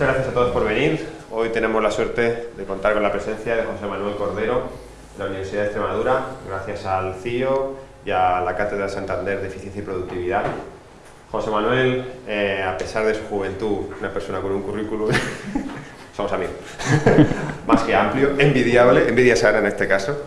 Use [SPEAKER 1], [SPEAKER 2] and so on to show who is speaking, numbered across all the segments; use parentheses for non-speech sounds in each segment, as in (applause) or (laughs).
[SPEAKER 1] muchas gracias a todos por venir. Hoy tenemos la suerte de contar con la presencia de José Manuel Cordero de la Universidad de Extremadura, gracias al CIO y a la Cátedra Santander de Eficiencia y Productividad. José Manuel, eh, a pesar de su juventud, una persona con un currículum, (laughs) somos amigos, (laughs) más que amplio, envidiable, envidia sana en este caso.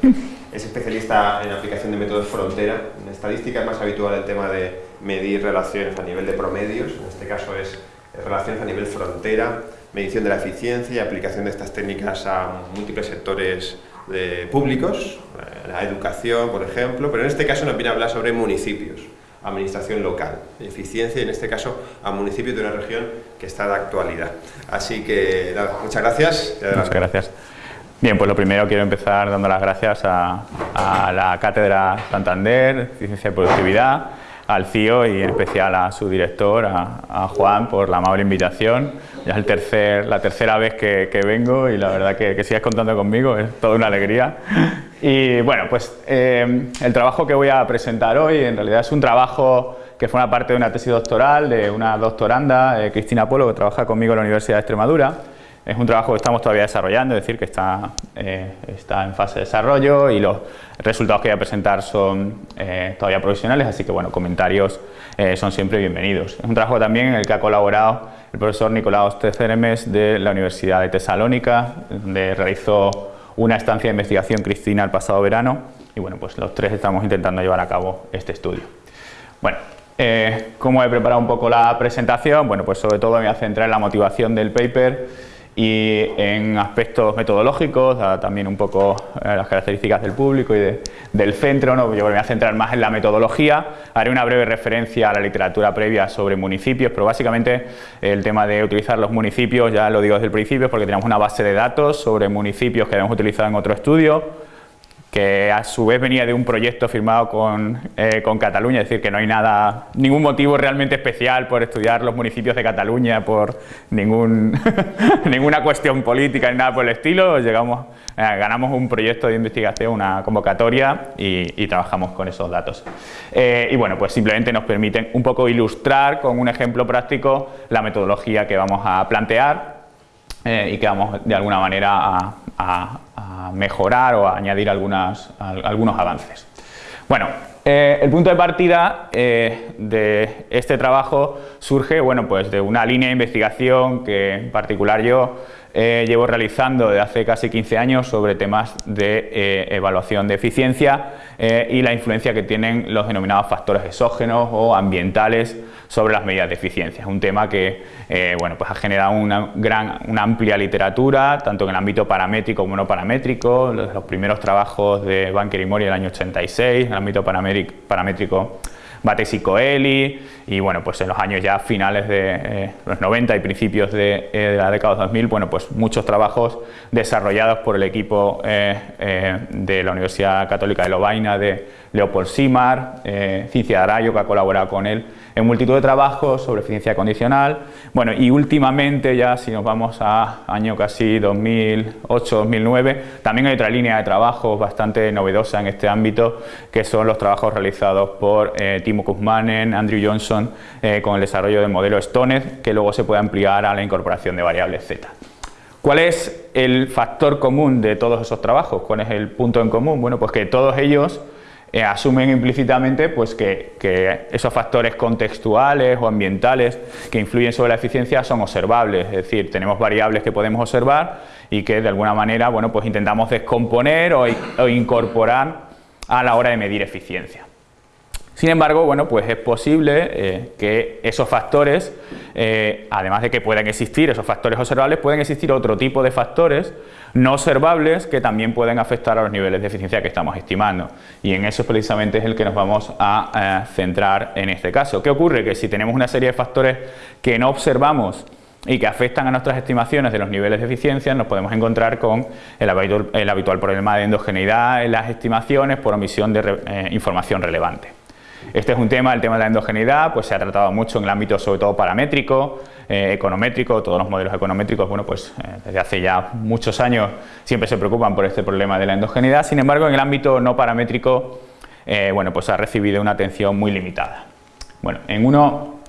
[SPEAKER 1] Es especialista en aplicación de métodos frontera. En estadística es más habitual el tema de medir relaciones a nivel de promedios, en este caso es relaciones a nivel frontera, medición de la eficiencia y aplicación de estas técnicas a múltiples sectores de públicos, eh, la educación, por ejemplo, pero en este caso nos viene a hablar sobre municipios, administración local, eficiencia y en este caso a municipios de una región que está de actualidad. Así que nada, muchas gracias.
[SPEAKER 2] Muchas gracias. Bien, pues lo primero quiero empezar dando las gracias a, la Cátedra Santander, Eficiencia y Productividad, al CIO y en especial a su director, a, Juan, por la amable invitación. Ya es la tercera vez que, vengo y la verdad que, que sigas contando conmigo es toda una alegría. Y bueno, pues eh, el trabajo que voy a presentar hoy en realidad es un trabajo que forma parte de una tesis doctoral de una doctoranda, eh, Cristina Polo, que trabaja conmigo en la Universidad de Extremadura. Es un trabajo que estamos todavía desarrollando, es decir, que está, eh, está en fase de desarrollo y los resultados que voy a presentar son eh, todavía provisionales, así que bueno, comentarios eh, son siempre bienvenidos. Es un trabajo también en el que ha colaborado el profesor Nicolaos Teceremes de la Universidad de Tesalónica, donde realizó una estancia de investigación Cristina el pasado verano y bueno, pues los tres estamos intentando llevar a cabo este estudio. Bueno, ¿cómo he preparado un poco la presentación? Bueno, pues sobre todo me voy a centrar en la motivación del paper y en aspectos metodológicos, también un poco eh, las características del público y del centro, ¿no? yo me voy a centrar más en la metodología, haré una breve referencia a la literatura previa sobre municipios, pero básicamente el tema de utilizar los municipios, ya lo digo desde el principio, porque tenemos una base de datos sobre municipios que hemos utilizado en otro estudio, que a su vez venía de un proyecto firmado con, eh, con, Cataluña, es decir, que no hay nada, ningún motivo realmente especial por estudiar los municipios de Cataluña, por ningún, (laughs) ninguna cuestión política ni nada por el estilo, llegamos, eh, ganamos un proyecto de investigación, una convocatoria y, trabajamos con esos datos. Eh, y bueno, pues simplemente nos permiten un poco ilustrar con un ejemplo práctico la metodología que vamos a plantear y que vamos de alguna manera a mejorar o añadir algunas, algunos avances. Bueno, eh, el punto de partida eh, de este trabajo surge bueno, pues de una línea de investigación que en particular yo eh, llevo realizando desde hace casi 15 años sobre temas de evaluación de eficiencia y la influencia que tienen los denominados factores exógenos o ambientales sobre las medidas de eficiencia. Es un tema que eh, bueno, pues ha generado una, gran, una amplia literatura, tanto en el ámbito paramétrico como no paramétrico, los, primeros trabajos de Banker y Mori del año 86, en el ámbito paramétrico Bates y Coeli y bueno, pues en los años ya finales de eh, los 90 y principios de, eh, la década 2000, bueno, pues muchos trabajos desarrollados por el equipo de la Universidad Católica de Lovaina de Leopold Simar, Cincia Arayo que ha colaborado con él en multitud de trabajos sobre eficiencia condicional. Bueno, y últimamente ya si nos vamos a año casi 2008-2009, también hay otra línea de trabajo bastante novedosa en este ámbito, que son los trabajos realizados por eh, Timo Kuzmanen, Andrew Johnson, eh, con el desarrollo del modelo Stoned, que luego se puede ampliar a la incorporación de variables Z. ¿Cuál es el factor común de todos esos trabajos? ¿Cuál es el punto en común? Bueno, pues que todos ellos eh, asumen implícitamente pues, que, esos factores contextuales o ambientales que influyen sobre la eficiencia son observables, es decir, tenemos variables que podemos observar y que de alguna manera bueno, pues intentamos descomponer o incorporar a la hora de medir eficiencia. Sin embargo, bueno, pues es posible eh, que esos factores, eh, además de que puedan existir esos factores observables, pueden existir otro tipo de factores no observables que también pueden afectar a los niveles de eficiencia que estamos estimando. Y en eso precisamente es el que nos vamos a eh, centrar en este caso. ¿Qué ocurre? Que si tenemos una serie de factores que no observamos y que afectan a nuestras estimaciones de los niveles de eficiencia, nos podemos encontrar con el habitual, problema de endogeneidad en las estimaciones por omisión de información relevante. Este es un tema, el tema de la endogeneidad, pues se ha tratado mucho en el ámbito sobre todo paramétrico, eh, econométrico, todos los modelos econométricos, bueno, pues eh, desde hace ya muchos años siempre se preocupan por este problema de la endogeneidad, sin embargo en el ámbito no paramétrico, eh, bueno, pues ha recibido una atención muy limitada. Bueno, en uno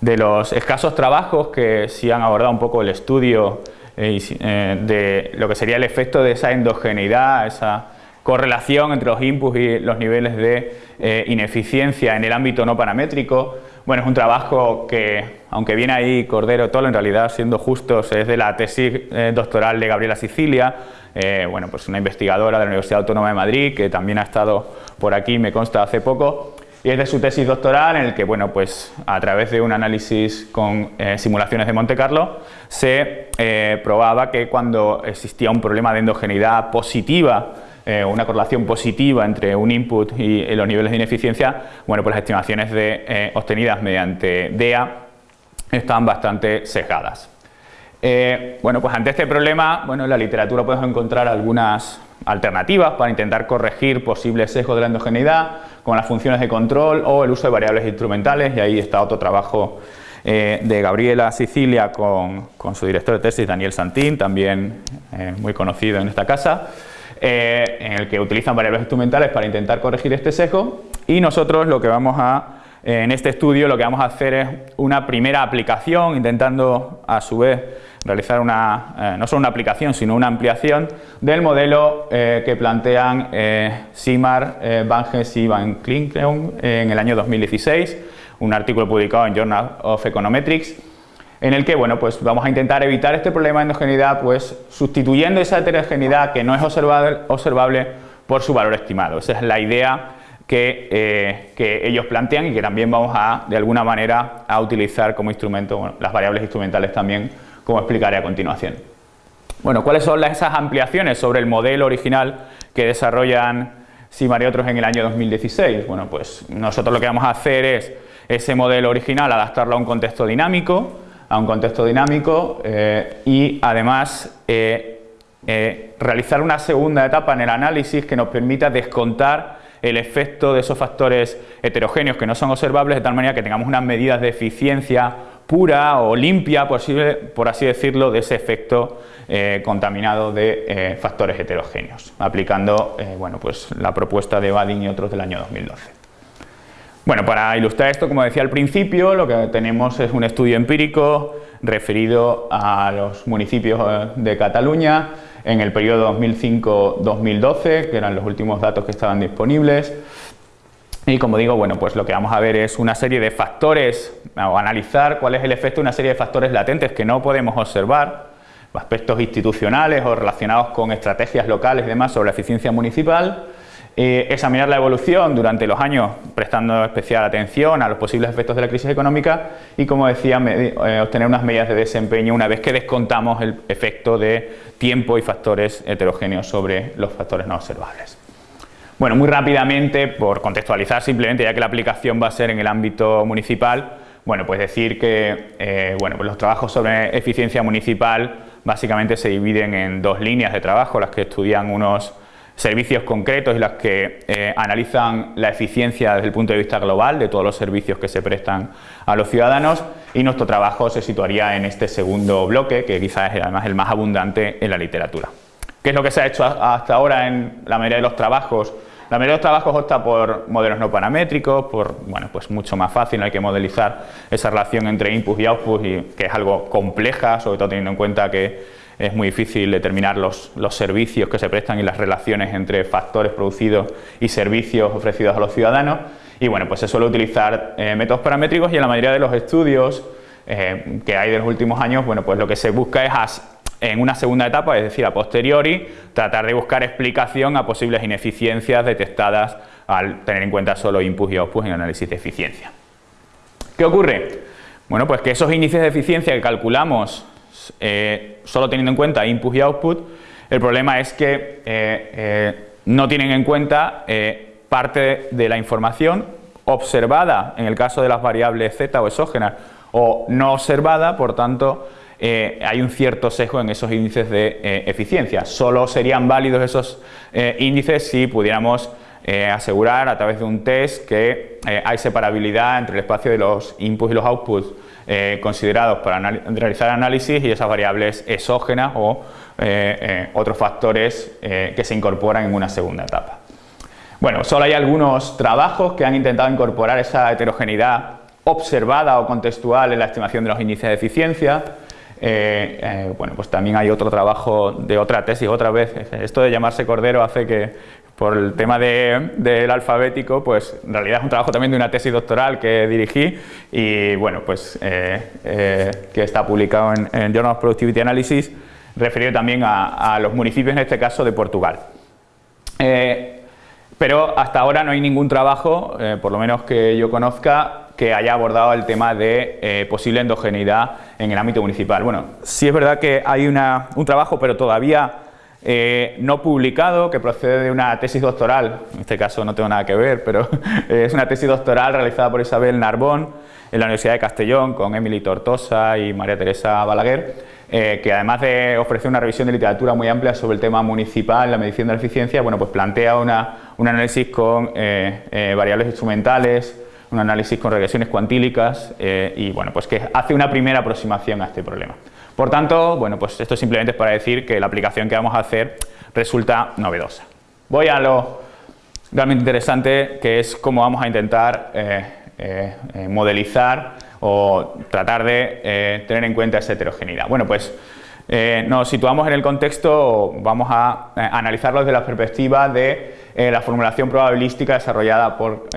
[SPEAKER 2] de los escasos trabajos que sí han abordado un poco el estudio de lo que sería el efecto de esa endogeneidad, esa correlación entre los inputs y los niveles de eh, ineficiencia en el ámbito no paramétrico. Bueno, es un trabajo que, aunque viene ahí Cordero Tolo, en realidad, siendo justos, es de la tesis eh, doctoral de Gabriela Sicilia, bueno, pues una investigadora de la Universidad Autónoma de Madrid, que también ha estado por aquí, me consta, hace poco, y es de su tesis doctoral en el que, bueno, pues a través de un análisis con eh, simulaciones de Monte Carlo se eh, probaba que cuando existía un problema de endogeneidad positiva eh, una correlación positiva entre un input y, los niveles de ineficiencia, bueno, pues las estimaciones de, obtenidas mediante DEA están bastante sesgadas. bueno, pues ante este problema, bueno, en la literatura podemos encontrar algunas alternativas para intentar corregir posibles sesgos de la endogeneidad, con las funciones de control o el uso de variables instrumentales y ahí está otro trabajo eh, de Gabriela Sicilia con, su director de tesis Daniel Santín, también eh, muy conocido en esta casa, eh, en el que utilizan variables instrumentales para intentar corregir este sesgo. Y nosotros lo que vamos a en este estudio lo que vamos a hacer es una primera aplicación intentando a su vez realizar una, eh, no solo una aplicación, sino una ampliación del modelo eh, que plantean eh, Simar, eh, Vanges y Van Klinkleon en el año 2016, un artículo publicado en Journal of Econometrics, en el que bueno, pues vamos a intentar evitar este problema de endogeneidad pues, sustituyendo esa heterogeneidad que no es observable, por su valor estimado. Esa es la idea que, que, ellos plantean y que también vamos a, de alguna manera, a utilizar como instrumento, las variables instrumentales también como explicaré a continuación. Bueno, ¿cuáles son esas ampliaciones sobre el modelo original que desarrollan Simar y otros en el año 2016? Bueno, pues nosotros lo que vamos a hacer es ese modelo original adaptarlo a un contexto dinámico, a un contexto dinámico eh, y además eh, eh, realizar una segunda etapa en el análisis que nos permita descontar el efecto de esos factores heterogéneos que no son observables de tal manera que tengamos unas medidas de eficiencia pura o limpia, por así decirlo, de ese efecto contaminado de factores heterogéneos, aplicando bueno, pues, la propuesta de Badin y otros del año 2012. Bueno, para ilustrar esto, como decía al principio, lo que tenemos es un estudio empírico referido a los municipios de Cataluña en el periodo 2005-2012, que eran los últimos datos que estaban disponibles, y como digo, bueno, pues lo que vamos a ver es una serie de factores, o analizar cuál es el efecto de una serie de factores latentes que no podemos observar, aspectos institucionales o relacionados con estrategias locales y demás sobre la eficiencia municipal, eh, examinar la evolución durante los años prestando especial atención a los posibles efectos de la crisis económica y, como decía, eh, obtener unas medidas de desempeño una vez que descontamos el efecto de tiempo y factores heterogéneos sobre los factores no observables. Bueno, muy rápidamente, por contextualizar simplemente, ya que la aplicación va a ser en el ámbito municipal, bueno, pues decir que eh, bueno, pues los trabajos sobre eficiencia municipal básicamente se dividen en dos líneas de trabajo, las que estudian unos servicios concretos y las que eh, analizan la eficiencia desde el punto de vista global de todos los servicios que se prestan a los ciudadanos y nuestro trabajo se situaría en este segundo bloque, que quizás es además el más abundante en la literatura. ¿Qué es lo que se ha hecho hasta ahora en la mayoría de los trabajos la mayoría de los trabajos opta por modelos no paramétricos, por, bueno, pues mucho más fácil, no hay que modelizar esa relación entre input y output, y, que es algo compleja, sobre todo teniendo en cuenta que es muy difícil determinar los, servicios que se prestan y las relaciones entre factores producidos y servicios ofrecidos a los ciudadanos. Y bueno, pues se suele utilizar eh, métodos paramétricos y en la mayoría de los estudios eh, que hay de los últimos años, bueno, pues lo que se busca es en una segunda etapa, es decir, a posteriori, tratar de buscar explicación a posibles ineficiencias detectadas al tener en cuenta solo inputs y outputs en análisis de eficiencia. ¿Qué ocurre? Bueno, pues que esos índices de eficiencia que calculamos eh, solo teniendo en cuenta inputs y output, el problema es que eh, eh, no tienen en cuenta parte de la información observada en el caso de las variables z o exógenas o no observada, por tanto, hay un cierto sesgo en esos índices de eficiencia. Solo serían válidos esos índices si pudiéramos asegurar a través de un test que hay separabilidad entre el espacio de los inputs y los outputs considerados para realizar análisis y esas variables exógenas o otros factores que se incorporan en una segunda etapa. Bueno, solo hay algunos trabajos que han intentado incorporar esa heterogeneidad observada o contextual en la estimación de los índices de eficiencia. bueno, pues también hay otro trabajo de otra tesis, otra vez, esto de llamarse Cordero hace que, por el tema del alfabético, pues en realidad es un trabajo también de una tesis doctoral que dirigí y bueno, pues eh, eh, que está publicado en, Journal of Productivity Analysis, referido también a, los municipios, en este caso de Portugal. Eh, pero hasta ahora no hay ningún trabajo, por lo menos que yo conozca, que haya abordado el tema de posible endogeneidad en el ámbito municipal. Bueno, sí es verdad que hay un trabajo, pero todavía eh, no publicado, que procede de una tesis doctoral, en este caso no tengo nada que ver, pero (laughs) es una tesis doctoral realizada por Isabel Narbón en la Universidad de Castellón con Emily Tortosa y María Teresa Balaguer, eh, que además de ofrecer una revisión de literatura muy amplia sobre el tema municipal, la medición de la eficiencia, bueno, pues plantea un análisis con eh, variables instrumentales, un análisis con regresiones cuantílicas y bueno, pues que hace una primera aproximación a este problema. Por tanto, bueno, pues esto simplemente es para decir que la aplicación que vamos a hacer resulta novedosa. Voy a lo realmente interesante, que es cómo vamos a intentar eh, eh, eh, modelizar o tratar de tener en cuenta esa heterogeneidad. Bueno, pues nos situamos en el contexto, vamos a analizarlo desde la perspectiva de la formulación probabilística desarrollada por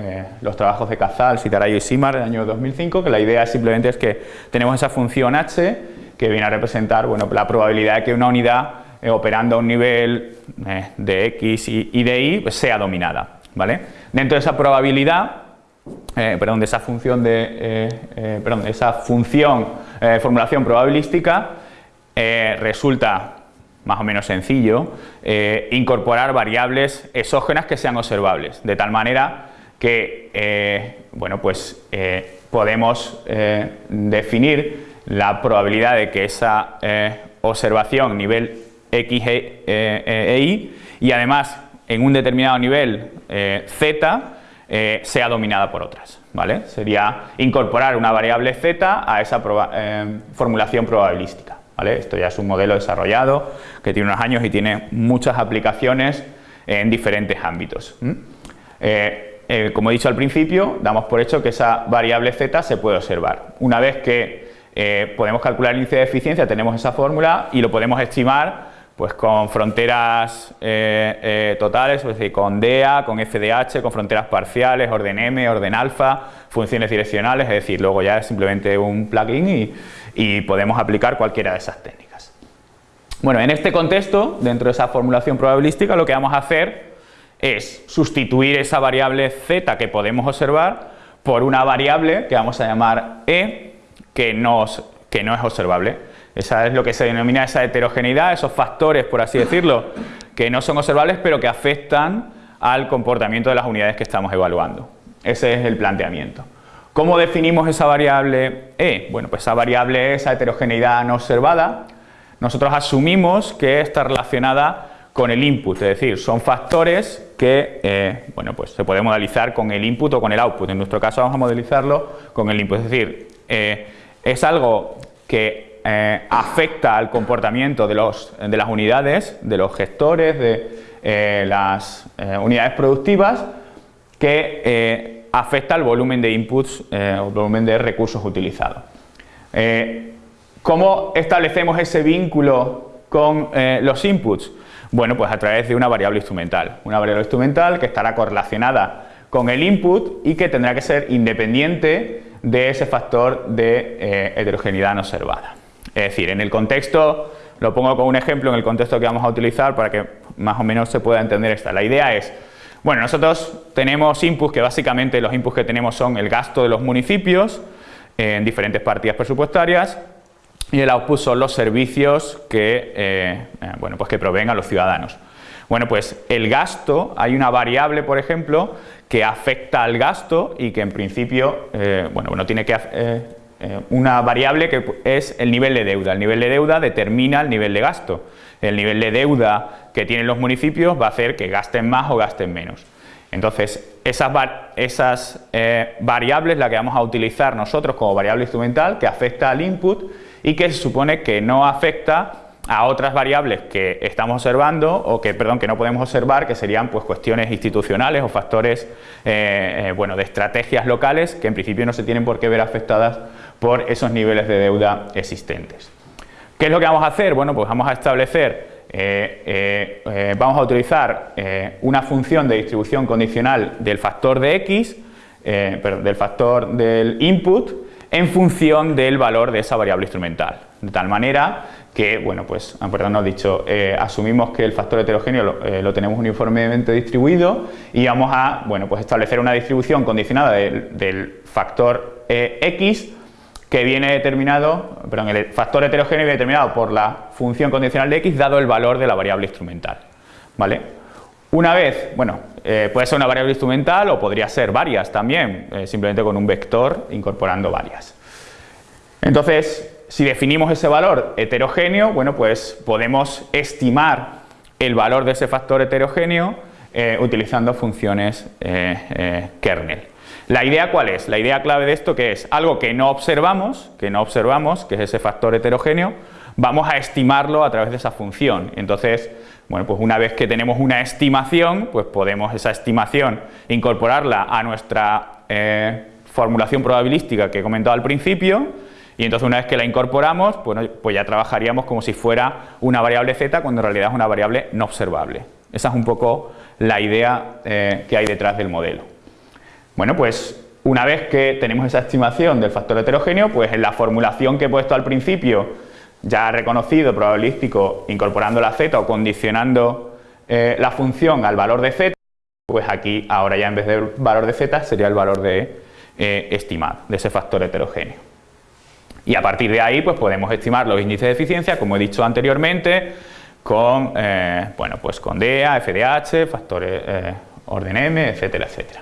[SPEAKER 2] los trabajos de Cazal, Citarayo y Simar del año 2005, que la idea simplemente es que tenemos esa función h que viene a representar bueno, la probabilidad de que una unidad eh, operando a un nivel eh, de X y, de Y pues, sea dominada. ¿vale? Dentro de esa probabilidad, eh, perdón, de esa función de, perdón, esa función formulación probabilística, resulta más o menos sencillo incorporar variables exógenas que sean observables, de tal manera que bueno, pues, podemos definir la probabilidad de que esa eh, observación nivel X e, e, e, Y y además en un determinado nivel eh, Z eh, sea dominada por otras. ¿vale? Sería incorporar una variable Z a esa formulación probabilística. ¿vale? Esto ya es un modelo desarrollado que tiene unos años y tiene muchas aplicaciones en diferentes ámbitos. como he dicho al principio, damos por hecho que esa variable Z se puede observar. Una vez que eh, podemos calcular el índice de eficiencia, tenemos esa fórmula y lo podemos estimar pues con fronteras eh, eh, totales, es decir, con DEA, con FDH, con fronteras parciales, orden M, orden alfa, funciones direccionales, es decir, luego ya es simplemente un plugin y, y podemos aplicar cualquiera de esas técnicas. Bueno, en este contexto, dentro de esa formulación probabilística, lo que vamos a hacer es sustituir esa variable z que podemos observar por una variable que vamos a llamar e, que no, es observable. Esa es lo que se denomina esa heterogeneidad, esos factores, por así decirlo, que no son observables pero que afectan al comportamiento de las unidades que estamos evaluando. Ese es el planteamiento. ¿Cómo definimos esa variable E? Bueno, pues esa variable E, esa heterogeneidad no observada, nosotros asumimos que está relacionada con el input, es decir, son factores que eh, bueno, pues se puede modelizar con el input o con el output. En nuestro caso vamos a modelizarlo con el input, es decir, eh, es algo que eh, afecta al comportamiento de, las unidades, de los gestores, de eh, las eh, unidades productivas, que afecta al volumen de inputs o volumen de recursos utilizados. ¿Cómo establecemos ese vínculo con los inputs? Bueno, pues a través de una variable instrumental. Una variable instrumental que estará correlacionada con el input y que tendrá que ser independiente de ese factor de eh, heterogeneidad no observada. Es decir, en el contexto, lo pongo como un ejemplo en el contexto que vamos a utilizar para que más o menos se pueda entender esta. La idea es, bueno, nosotros tenemos inputs que básicamente los inputs que tenemos son el gasto de los municipios en diferentes partidas presupuestarias y el output son los servicios que, eh, eh, bueno, pues que proveen a los ciudadanos. Bueno, pues el gasto, hay una variable, por ejemplo, que afecta al gasto y que en principio, eh, bueno, uno tiene que... Eh, eh, una variable que es el nivel de deuda. El nivel de deuda determina el nivel de gasto. El nivel de deuda que tienen los municipios va a hacer que gasten más o gasten menos. Entonces, esas, esas variables las que vamos a utilizar nosotros como variable instrumental que afecta al input y que se supone que no afecta a otras variables que estamos observando o que, perdón, que no podemos observar, que serían pues, cuestiones institucionales o factores eh, eh, bueno, de estrategias locales que en principio no se tienen por qué ver afectadas por esos niveles de deuda existentes. ¿Qué es lo que vamos a hacer? Bueno, pues vamos a establecer, vamos a utilizar una función de distribución condicional del factor de x, perdón, del factor del input, en función del valor de esa variable instrumental. De tal manera que, bueno, pues, ah, no he dicho, eh, asumimos que el factor heterogéneo lo, eh, tenemos uniformemente distribuido y vamos a, bueno, pues establecer una distribución condicionada del, factor eh, x que viene determinado, perdón, el factor heterogéneo viene determinado por la función condicional de x dado el valor de la variable instrumental, ¿vale? Una vez, bueno, puede ser una variable instrumental o podría ser varias también, simplemente con un vector incorporando varias. Entonces, si definimos ese valor heterogéneo, bueno, pues podemos estimar el valor de ese factor heterogéneo eh, utilizando funciones eh, eh, kernel. ¿La idea cuál es? La idea clave de esto que es algo que no observamos, que no observamos, que es ese factor heterogéneo, vamos a estimarlo a través de esa función. Entonces, bueno, pues una vez que tenemos una estimación, pues podemos esa estimación incorporarla a nuestra formulación probabilística que he comentado al principio y entonces una vez que la incorporamos, pues ya trabajaríamos como si fuera una variable z cuando en realidad es una variable no observable. Esa es un poco la idea eh, que hay detrás del modelo. Bueno, pues una vez que tenemos esa estimación del factor heterogéneo, pues en la formulación que he puesto al principio, ya reconocido, probabilístico, incorporando la z o condicionando eh, la función al valor de z, pues aquí ahora ya en vez del valor de z sería el valor de eh, estimado, de ese factor heterogéneo. Y a partir de ahí pues podemos estimar los índices de eficiencia, como he dicho anteriormente, con, eh, bueno, pues con DEA, FDH, factores eh, orden M, etcétera, etcétera.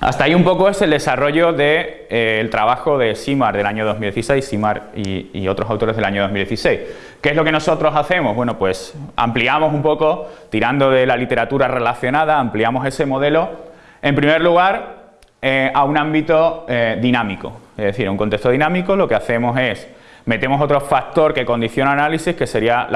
[SPEAKER 2] Hasta ahí un poco es el desarrollo del de, eh, trabajo de SIMAR del año 2016, SIMAR y, otros autores del año 2016. ¿Qué es lo que nosotros hacemos? Bueno, pues ampliamos un poco, tirando de la literatura relacionada, ampliamos ese modelo, en primer lugar, a un ámbito dinámico. Es decir, un contexto dinámico lo que hacemos es metemos otro factor que condiciona análisis que sería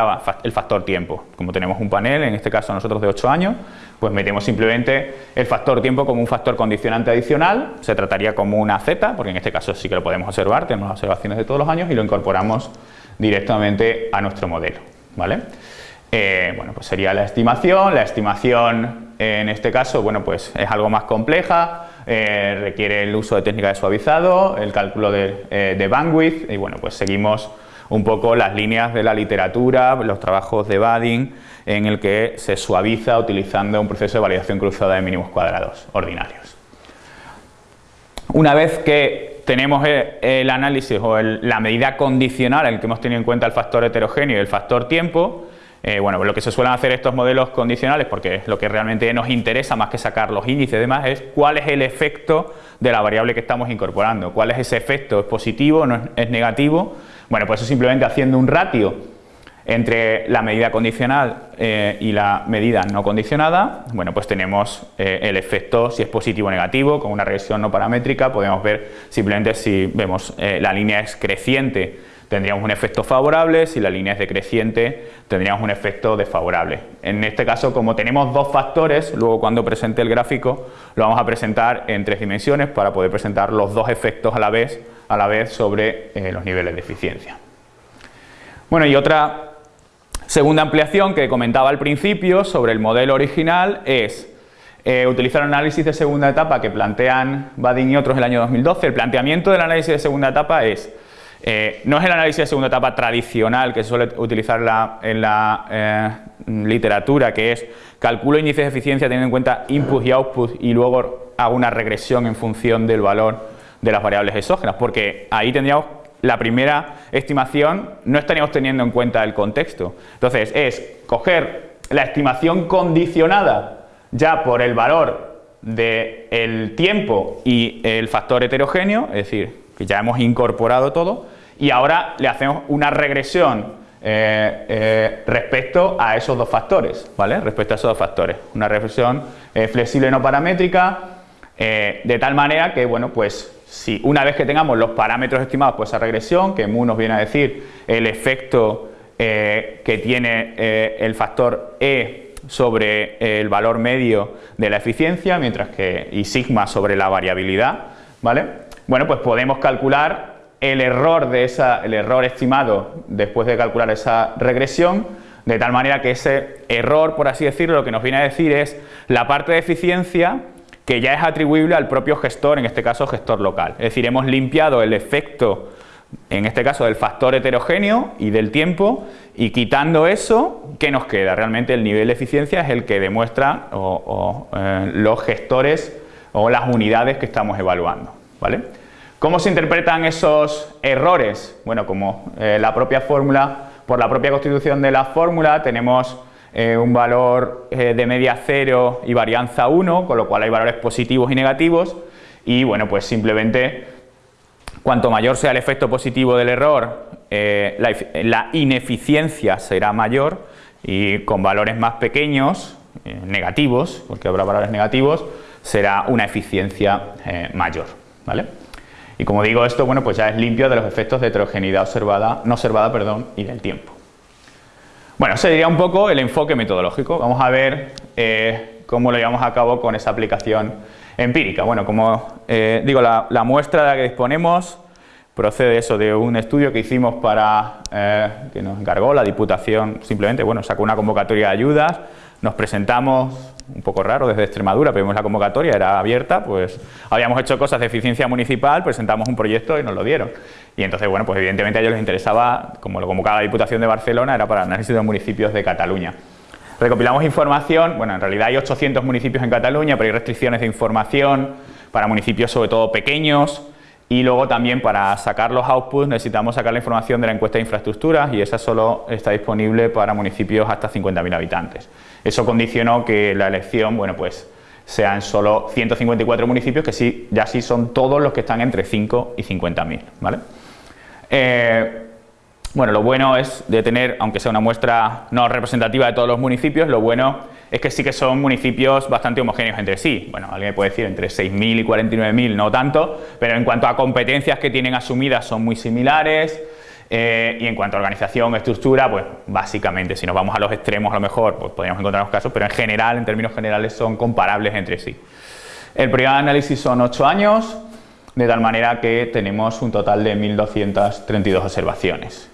[SPEAKER 2] el factor tiempo. Como tenemos un panel, en este caso nosotros de 8 años, pues metemos simplemente el factor tiempo como un factor condicionante adicional, se trataría como una Z, porque en este caso sí que lo podemos observar, tenemos las observaciones de todos los años y lo incorporamos directamente a nuestro modelo. ¿vale? Eh, bueno, pues sería la estimación, la estimación en este caso, bueno, pues es algo más compleja, eh, requiere el uso de técnica de suavizado, el cálculo eh, de, bandwidth y bueno, pues seguimos un poco las líneas de la literatura, los trabajos de Badin en el que se suaviza utilizando un proceso de validación cruzada de mínimos cuadrados ordinarios. Una vez que tenemos el, análisis o la medida condicional en el que hemos tenido en cuenta el factor heterogéneo y el factor tiempo, eh, bueno, lo que se suelen hacer estos modelos condicionales, porque lo que realmente nos interesa más que sacar los índices y demás, es cuál es el efecto de la variable que estamos incorporando, cuál es ese efecto, es positivo, no es, negativo. Bueno, pues eso simplemente haciendo un ratio entre la medida condicional eh, y la medida no condicionada, bueno, pues tenemos eh, el efecto si es positivo o negativo, con una regresión no paramétrica podemos ver simplemente si vemos la línea es creciente tendríamos un efecto favorable, si la línea es decreciente tendríamos un efecto desfavorable. En este caso, como tenemos dos factores, luego cuando presente el gráfico lo vamos a presentar en tres dimensiones para poder presentar los dos efectos a la vez, a la vez sobre eh, los niveles de eficiencia. Bueno, y otra segunda ampliación que comentaba al principio sobre el modelo original es eh, utilizar el análisis de segunda etapa que plantean Badin y otros en el año 2012. El planteamiento del análisis de segunda etapa es eh, no es el análisis de segunda etapa tradicional que se suele utilizar en la eh, literatura, que es calculo índices de eficiencia teniendo en cuenta input y output y luego hago una regresión en función del valor de las variables exógenas, porque ahí tendríamos la primera estimación, no estaríamos teniendo en cuenta el contexto. Entonces es coger la estimación condicionada ya por el valor del tiempo y el factor heterogéneo, es decir, que ya hemos incorporado todo, y ahora le hacemos una regresión eh, eh, respecto a esos dos factores, ¿vale? Respecto a esos dos factores. Una regresión eh, flexible no paramétrica, de tal manera que, bueno, pues si una vez que tengamos los parámetros estimados por esa regresión, que mu nos viene a decir el efecto eh, que tiene eh, el factor E sobre el valor medio de la eficiencia, mientras que y sigma sobre la variabilidad, ¿vale? Bueno, pues podemos calcular el error, de esa, el error estimado después de calcular esa regresión, de tal manera que ese error, por así decirlo, lo que nos viene a decir es la parte de eficiencia que ya es atribuible al propio gestor, en este caso gestor local. Es decir, hemos limpiado el efecto, en este caso del factor heterogéneo y del tiempo, y quitando eso, ¿qué nos queda? Realmente el nivel de eficiencia es el que demuestra eh, los gestores o las unidades que estamos evaluando. ¿vale? ¿Cómo se interpretan esos errores? Bueno, como eh, la propia fórmula, por la propia constitución de la fórmula, tenemos eh, un valor eh, de media 0 y varianza 1, con lo cual hay valores positivos y negativos y bueno, pues simplemente cuanto mayor sea el efecto positivo del error, eh, la, ineficiencia será mayor y con valores más pequeños, negativos, porque habrá valores negativos, será una eficiencia mayor. ¿vale? Y como digo esto, bueno, pues ya es limpio de los efectos de heterogeneidad observada, no observada perdón, y del tiempo. Bueno, ese sería un poco el enfoque metodológico. Vamos a ver eh, cómo lo llevamos a cabo con esa aplicación empírica. Bueno, como eh, digo, la, muestra de la que disponemos procede eso de un estudio que hicimos para, eh, que nos encargó la Diputación, simplemente, bueno, sacó una convocatoria de ayudas, nos presentamos, un poco raro desde Extremadura, pero vimos la convocatoria, era abierta, pues habíamos hecho cosas de eficiencia municipal, presentamos un proyecto y nos lo dieron. Y entonces, bueno, pues evidentemente a ellos les interesaba, como lo convocaba la Diputación de Barcelona, era para análisis de los municipios de Cataluña. Recopilamos información, bueno, en realidad hay 800 municipios en Cataluña, pero hay restricciones de información para municipios sobre todo pequeños, y luego también para sacar los outputs necesitamos sacar la información de la encuesta de infraestructuras y esa solo está disponible para municipios hasta 50.000 habitantes. Eso condicionó que la elección, bueno, pues sean solo 154 municipios, que sí, ya sí son todos los que están entre 5 y 50.000, ¿vale? Eh, bueno, lo bueno es de tener, aunque sea una muestra no representativa de todos los municipios, lo bueno es que sí que son municipios bastante homogéneos entre sí. Bueno, alguien puede decir entre 6.000 y 49.000 no tanto, pero en cuanto a competencias que tienen asumidas son muy similares, eh, y en cuanto a organización, estructura, pues básicamente, si nos vamos a los extremos a lo mejor, pues podríamos encontrar los casos, pero en general, en términos generales, son comparables entre sí. El periodo de análisis son 8 años, de tal manera que tenemos un total de 1.232 observaciones.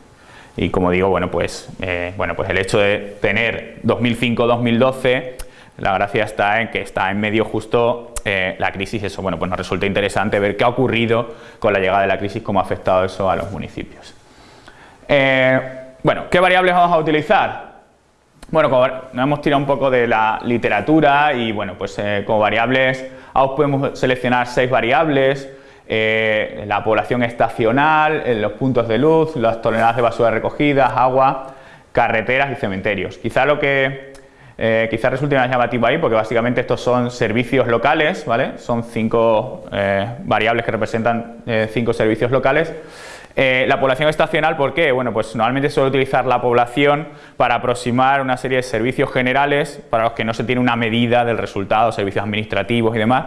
[SPEAKER 2] Y como digo, bueno pues, eh, bueno, pues el hecho de tener 2005-2012, la gracia está en que está en medio justo eh, la crisis, eso bueno, pues nos resulta interesante ver qué ha ocurrido con la llegada de la crisis, cómo ha afectado eso a los municipios. Eh, bueno, ¿qué variables vamos a utilizar? Bueno, nos hemos tirado un poco de la literatura y bueno, pues como variables podemos seleccionar seis variables, eh, la población estacional, los puntos de luz, las toneladas de basura recogidas, agua, carreteras y cementerios. Quizá lo que quizá resulte más llamativo ahí, porque básicamente estos son servicios locales, ¿vale? Son cinco variables que representan cinco servicios locales. Eh, la población estacional, ¿por qué? Bueno, pues normalmente suele utilizar la población para aproximar una serie de servicios generales para los que no se tiene una medida del resultado, servicios administrativos y demás,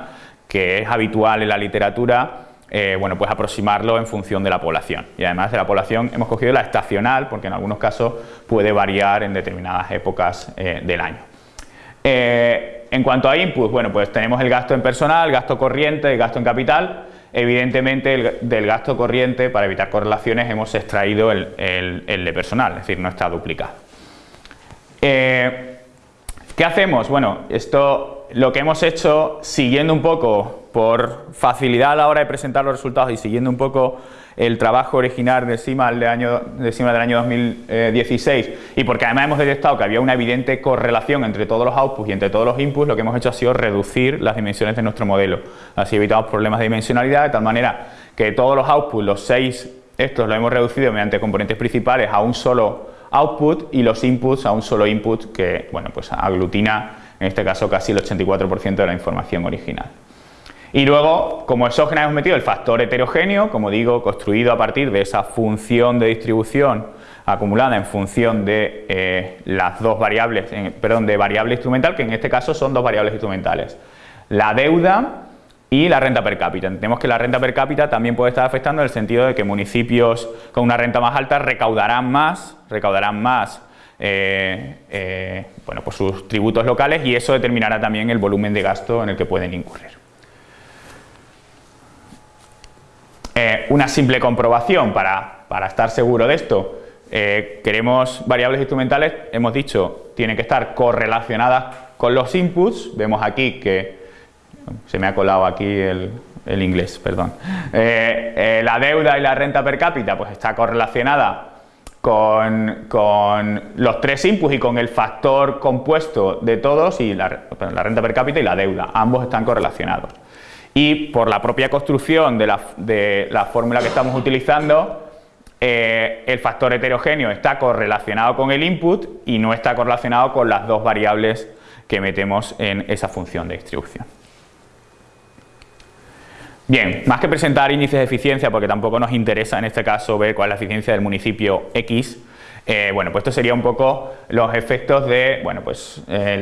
[SPEAKER 2] que es habitual en la literatura, eh, bueno, pues aproximarlo en función de la población. Y además de la población hemos cogido la estacional, porque en algunos casos puede variar en determinadas épocas eh, del año. en cuanto a inputs, bueno, pues tenemos el gasto en personal, gasto corriente, el gasto en capital, Evidentemente del gasto corriente, para evitar correlaciones, hemos extraído el, de personal, es decir, no está duplicado. Eh, ¿Qué hacemos? Bueno, esto lo que hemos hecho, siguiendo un poco por facilidad a la hora de presentar los resultados y siguiendo un poco el trabajo original de CIMA del año, de del año 2016 y porque además hemos detectado que había una evidente correlación entre todos los outputs y entre todos los inputs, lo que hemos hecho ha sido reducir las dimensiones de nuestro modelo. Así evitamos problemas de dimensionalidad de tal manera que todos los outputs, los seis, estos los hemos reducido mediante componentes principales a un solo output y los inputs a un solo input que bueno, pues aglutina en este caso casi el 84% de la información original. Y luego, como exógena hemos metido el factor heterogéneo, como digo, construido a partir de esa función de distribución acumulada en función de eh, las dos variables, perdón, de variable instrumental, que en este caso son dos variables instrumentales. La deuda y la renta per cápita. Entendemos que la renta per cápita también puede estar afectando en el sentido de que municipios con una renta más alta recaudarán más, recaudarán más eh, eh, bueno, pues sus tributos locales y eso determinará también el volumen de gasto en el que pueden incurrir. Eh, una simple comprobación para, para, estar seguro de esto. queremos variables instrumentales, hemos dicho, tienen que estar correlacionadas con los inputs. Vemos aquí que se me ha colado aquí el, el inglés, perdón. la deuda y la renta per cápita pues está correlacionada con, los tres inputs y con el factor compuesto de todos y la, renta per cápita y la deuda, ambos están correlacionados. Y por la propia construcción de la, fórmula que estamos utilizando, eh, el factor heterogéneo está correlacionado con el input y no está correlacionado con las dos variables que metemos en esa función de distribución. Bien, más que presentar índices de eficiencia, porque tampoco nos interesa en este caso ver cuál es la eficiencia del municipio X, eh, bueno, pues esto sería un poco los efectos de, bueno, pues eh,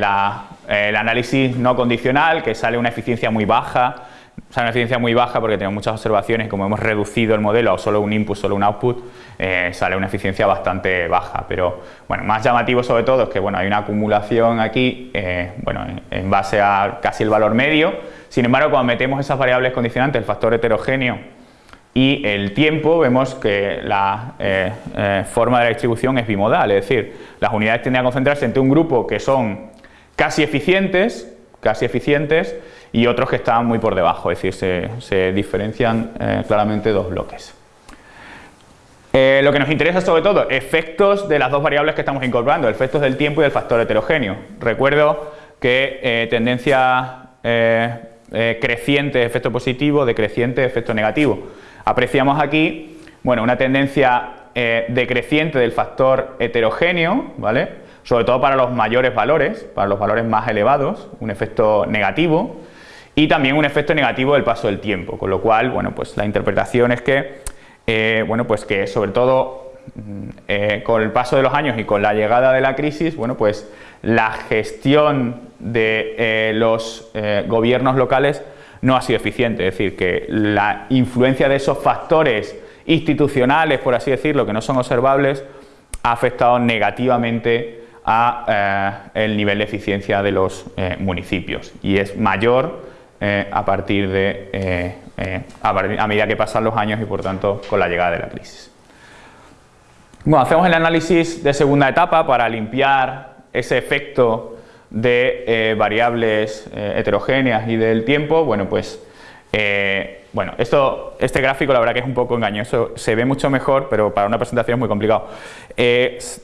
[SPEAKER 2] el análisis no condicional, que sale una eficiencia muy baja, sale una eficiencia muy baja porque tenemos muchas observaciones, como hemos reducido el modelo a solo un input, solo un output, eh, sale una eficiencia bastante baja, pero bueno, más llamativo sobre todo es que bueno, hay una acumulación aquí, bueno, en base a casi el valor medio, sin embargo, cuando metemos esas variables condicionantes, el factor heterogéneo y el tiempo, vemos que la eh, eh, forma de la distribución es bimodal, es decir, las unidades tienden a concentrarse entre un grupo que son casi eficientes, casi eficientes y otros que están muy por debajo, es decir, se, diferencian eh, claramente dos bloques. lo que nos interesa sobre todo, efectos de las dos variables que estamos incorporando, efectos del tiempo y del factor heterogéneo. Recuerdo que tendencia eh, creciente efecto positivo, decreciente efecto negativo. Apreciamos aquí bueno, una tendencia eh, decreciente del factor heterogéneo, ¿vale? sobre todo para los mayores valores, para los valores más elevados, un efecto negativo, y también un efecto negativo del paso del tiempo, con lo cual, bueno, pues la interpretación es que, eh, bueno, pues que sobre todo mm, con el paso de los años y con la llegada de la crisis, bueno, pues la gestión de eh, los eh, gobiernos locales no ha sido eficiente, es decir, que la influencia de esos factores institucionales, por así decirlo, que no son observables, ha afectado negativamente a eh, el nivel de eficiencia de los municipios. Y es mayor a partir de a, medida que pasan los años y por tanto con la llegada de la crisis. Bueno, hacemos el análisis de segunda etapa para limpiar ese efecto de eh, variables eh, heterogéneas y del tiempo, bueno, pues eh, bueno, esto, este gráfico la verdad que es un poco engañoso, se ve mucho mejor, pero para una presentación es muy complicado.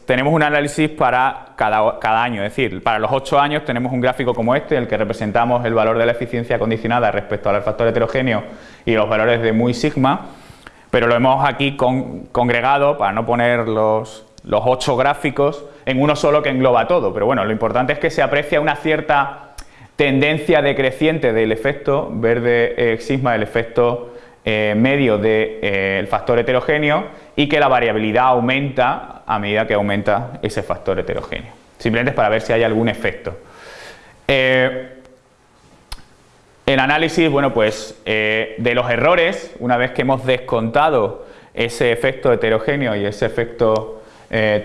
[SPEAKER 2] tenemos un análisis para cada, cada, año, es decir, para los 8 años tenemos un gráfico como este, en el que representamos el valor de la eficiencia condicionada respecto al factor heterogéneo y los valores de muy sigma, pero lo hemos aquí congregado para no poner los, los 8 gráficos en uno solo que engloba todo, pero bueno, lo importante es que se aprecia una cierta tendencia decreciente del efecto verde eh, sigma, del efecto eh, medio del eh, factor heterogéneo y que la variabilidad aumenta a medida que aumenta ese factor heterogéneo. Simplemente es para ver si hay algún efecto. el análisis, bueno, pues de los errores, una vez que hemos descontado ese efecto heterogéneo y ese efecto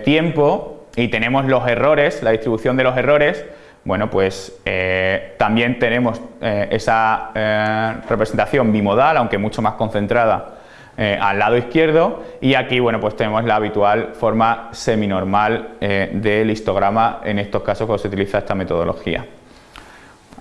[SPEAKER 2] tiempo, y tenemos los errores, la distribución de los errores, bueno, pues eh, también tenemos eh, esa eh, representación bimodal, aunque mucho más concentrada al lado izquierdo, y aquí, bueno, pues tenemos la habitual forma seminormal del histograma, en estos casos cuando se utiliza esta metodología.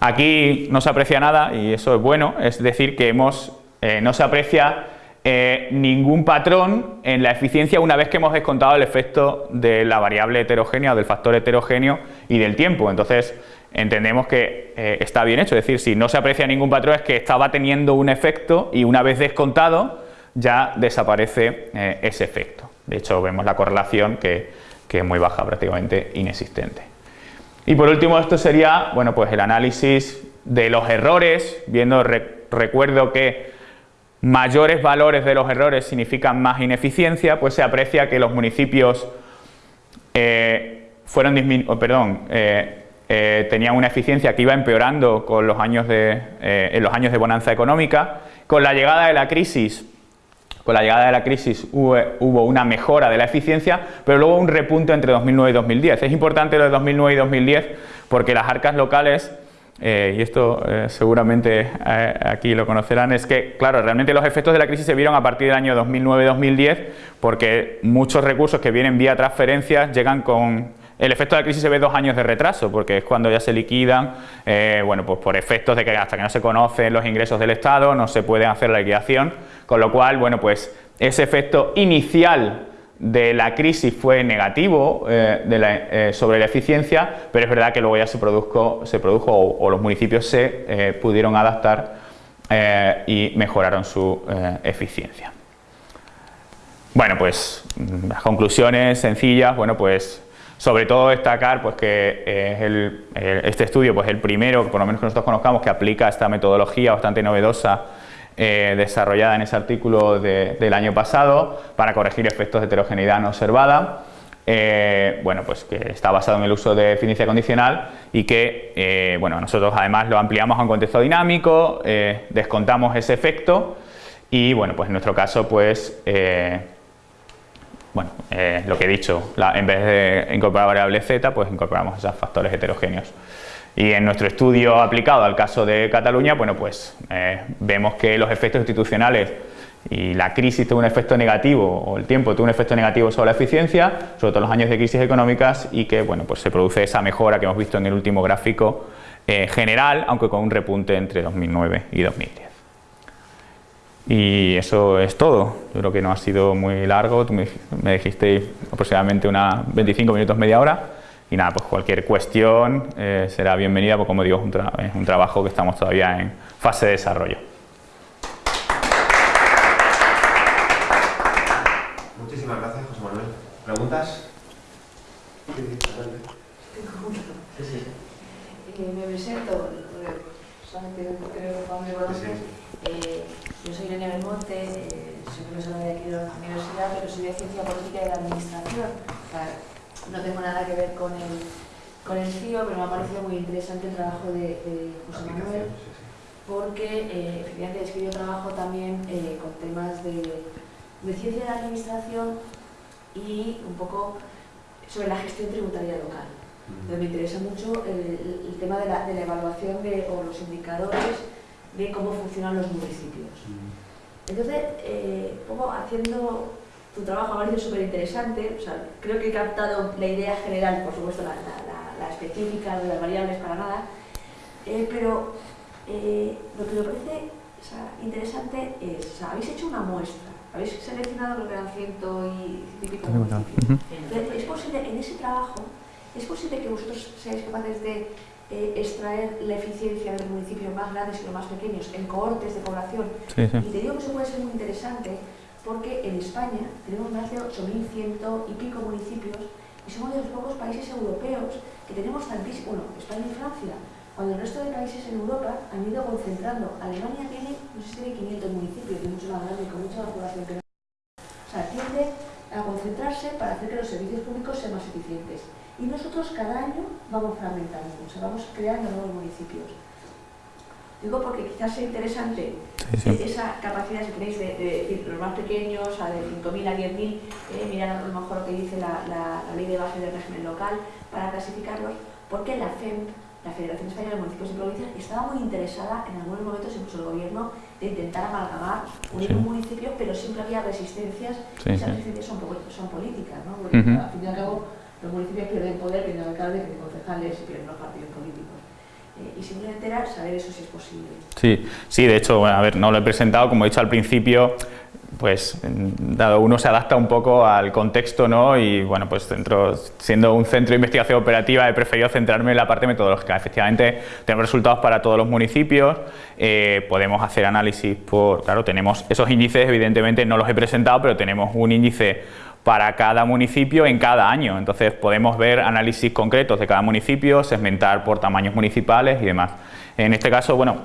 [SPEAKER 2] Aquí no se aprecia nada, y eso es bueno, es decir, que hemos, no se aprecia eh, ningún patrón en la eficiencia una vez que hemos descontado el efecto de la variable heterogénea o del factor heterogéneo y del tiempo. Entonces entendemos que eh, está bien hecho, es decir, si no se aprecia ningún patrón es que estaba teniendo un efecto y una vez descontado ya desaparece eh, ese efecto. De hecho vemos la correlación que, es muy baja, prácticamente inexistente. Y por último esto sería bueno, pues el análisis de los errores, viendo, recuerdo que mayores valores de los errores significan más ineficiencia, pues se aprecia que los municipios eh, fueron perdón, eh, eh, tenían una eficiencia que iba empeorando con los años de, eh, en los años de bonanza económica. Con la llegada de la crisis, con la llegada de la crisis hubo, una mejora de la eficiencia, pero luego un repunte entre 2009 y 2010. Es importante lo de 2009 y 2010 porque las arcas locales eh, y esto seguramente aquí lo conocerán, es que, claro, realmente los efectos de la crisis se vieron a partir del año 2009-2010 porque muchos recursos que vienen vía transferencias llegan con el efecto de la crisis se ve dos años de retraso, porque es cuando ya se liquidan, eh, bueno, pues por efectos de que hasta que no se conocen los ingresos del Estado no se puede hacer la liquidación, con lo cual, bueno, pues ese efecto inicial de la crisis fue negativo eh, eh, sobre la eficiencia, pero es verdad que luego ya se, produjo, se produjo o, los municipios se pudieron adaptar y mejoraron su eficiencia. Bueno, pues mm, las conclusiones sencillas, bueno, pues sobre todo destacar pues, que eh, este estudio pues, el primero, por lo menos que nosotros conozcamos, que aplica esta metodología bastante novedosa eh, desarrollada en ese artículo del año pasado para corregir efectos de heterogeneidad no observada. Eh, bueno, pues que está basado en el uso de eficiencia condicional y que bueno, nosotros además lo ampliamos a un contexto dinámico, descontamos ese efecto y bueno, pues en nuestro caso pues bueno, eh, lo que he dicho, en vez de incorporar variable z, pues incorporamos esos factores heterogéneos. Y en nuestro estudio aplicado al caso de Cataluña, bueno, pues eh, vemos que los efectos institucionales y la crisis tuvo un efecto negativo, o el tiempo tuvo un efecto negativo sobre la eficiencia, sobre todo los años de crisis económicas, y que bueno, pues se produce esa mejora que hemos visto en el último gráfico eh, general, aunque con un repunte entre 2009 y 2010. Y eso es todo. Yo creo que no ha sido muy largo. Tú me, dijiste aproximadamente unas 25 minutos, media hora. Y nada, pues cualquier cuestión eh, será bienvenida, porque como digo, es un, trabajo que estamos todavía en fase de desarrollo.
[SPEAKER 1] Muchísimas gracias, José Manuel. ¿Preguntas?
[SPEAKER 3] Eh, me presento, creo que yo soy Irene Belmonte, eh, soy profesora de aquí de la universidad, pero soy de Ciencia Política y de la Administración. No tengo nada que ver con el, con el CIO, pero me ha parecido muy interesante el trabajo de, José Manuel, porque eh, efectivamente es que yo trabajo también eh, con temas de, ciencia de la administración y un poco sobre la gestión tributaria local. me interesa mucho el, tema de la, de la evaluación de, o los indicadores de cómo funcionan los municipios. Entonces, eh, como haciendo tu trabajo me ha parecido súper interesante, o sea, creo que he captado la idea general, por supuesto la, la, específica de las variables para nada, eh, pero eh, lo que me parece interesante es, o sea, habéis hecho una muestra, habéis seleccionado lo que eran ciento y pico municipios. es posible, en ese trabajo, es posible que vosotros seáis capaces de eh, extraer la eficiencia de los municipios más grandes y los más pequeños en cohortes de población. Y te digo que eso puede ser muy interesante porque en España tenemos más de 8.100 y pico municipios y somos de los pocos países europeos que tenemos tantísimos, bueno, España y Francia, cuando el resto de países en Europa han ido concentrando. Alemania tiene, no sé si tiene 500 municipios, y mucho más grande, con mucha más población que O sea, tiende a concentrarse para hacer que los servicios públicos sean más eficientes y nosotros cada año vamos fragmentando, o sea, vamos creando nuevos municipios. Digo porque quizás sea interesante esa capacidad, si tenéis, de, decir los más pequeños, a de 5.000 a 10.000, eh, mirar a lo mejor lo que dice la, ley de base del régimen local para clasificarlos, porque la FEMP, la Federación Española de Municipios y Provincias, estaba muy interesada en algunos momentos, incluso el gobierno, de intentar amalgamar, unir un municipio, pero siempre había resistencias, y esas resistencias son, son políticas, ¿no? porque al fin y al cabo los municipios pierden poder, pierden alcalde, pierden concejales y pierden los partidos políticos. Eh, y simplemente era saber eso si es posible.
[SPEAKER 2] Sí, sí, de hecho, a ver, no lo he presentado, como he dicho al principio, pues dado uno se adapta un poco al contexto, ¿no? Y bueno, pues dentro, siendo un centro de investigación operativa he preferido centrarme en la parte metodológica. Efectivamente, tenemos resultados para todos los municipios, eh, podemos hacer análisis por, claro, tenemos esos índices, evidentemente no los he presentado, pero tenemos un índice para cada municipio en cada año. Entonces podemos ver análisis concretos de cada municipio, segmentar por tamaños municipales y demás. En este caso, bueno,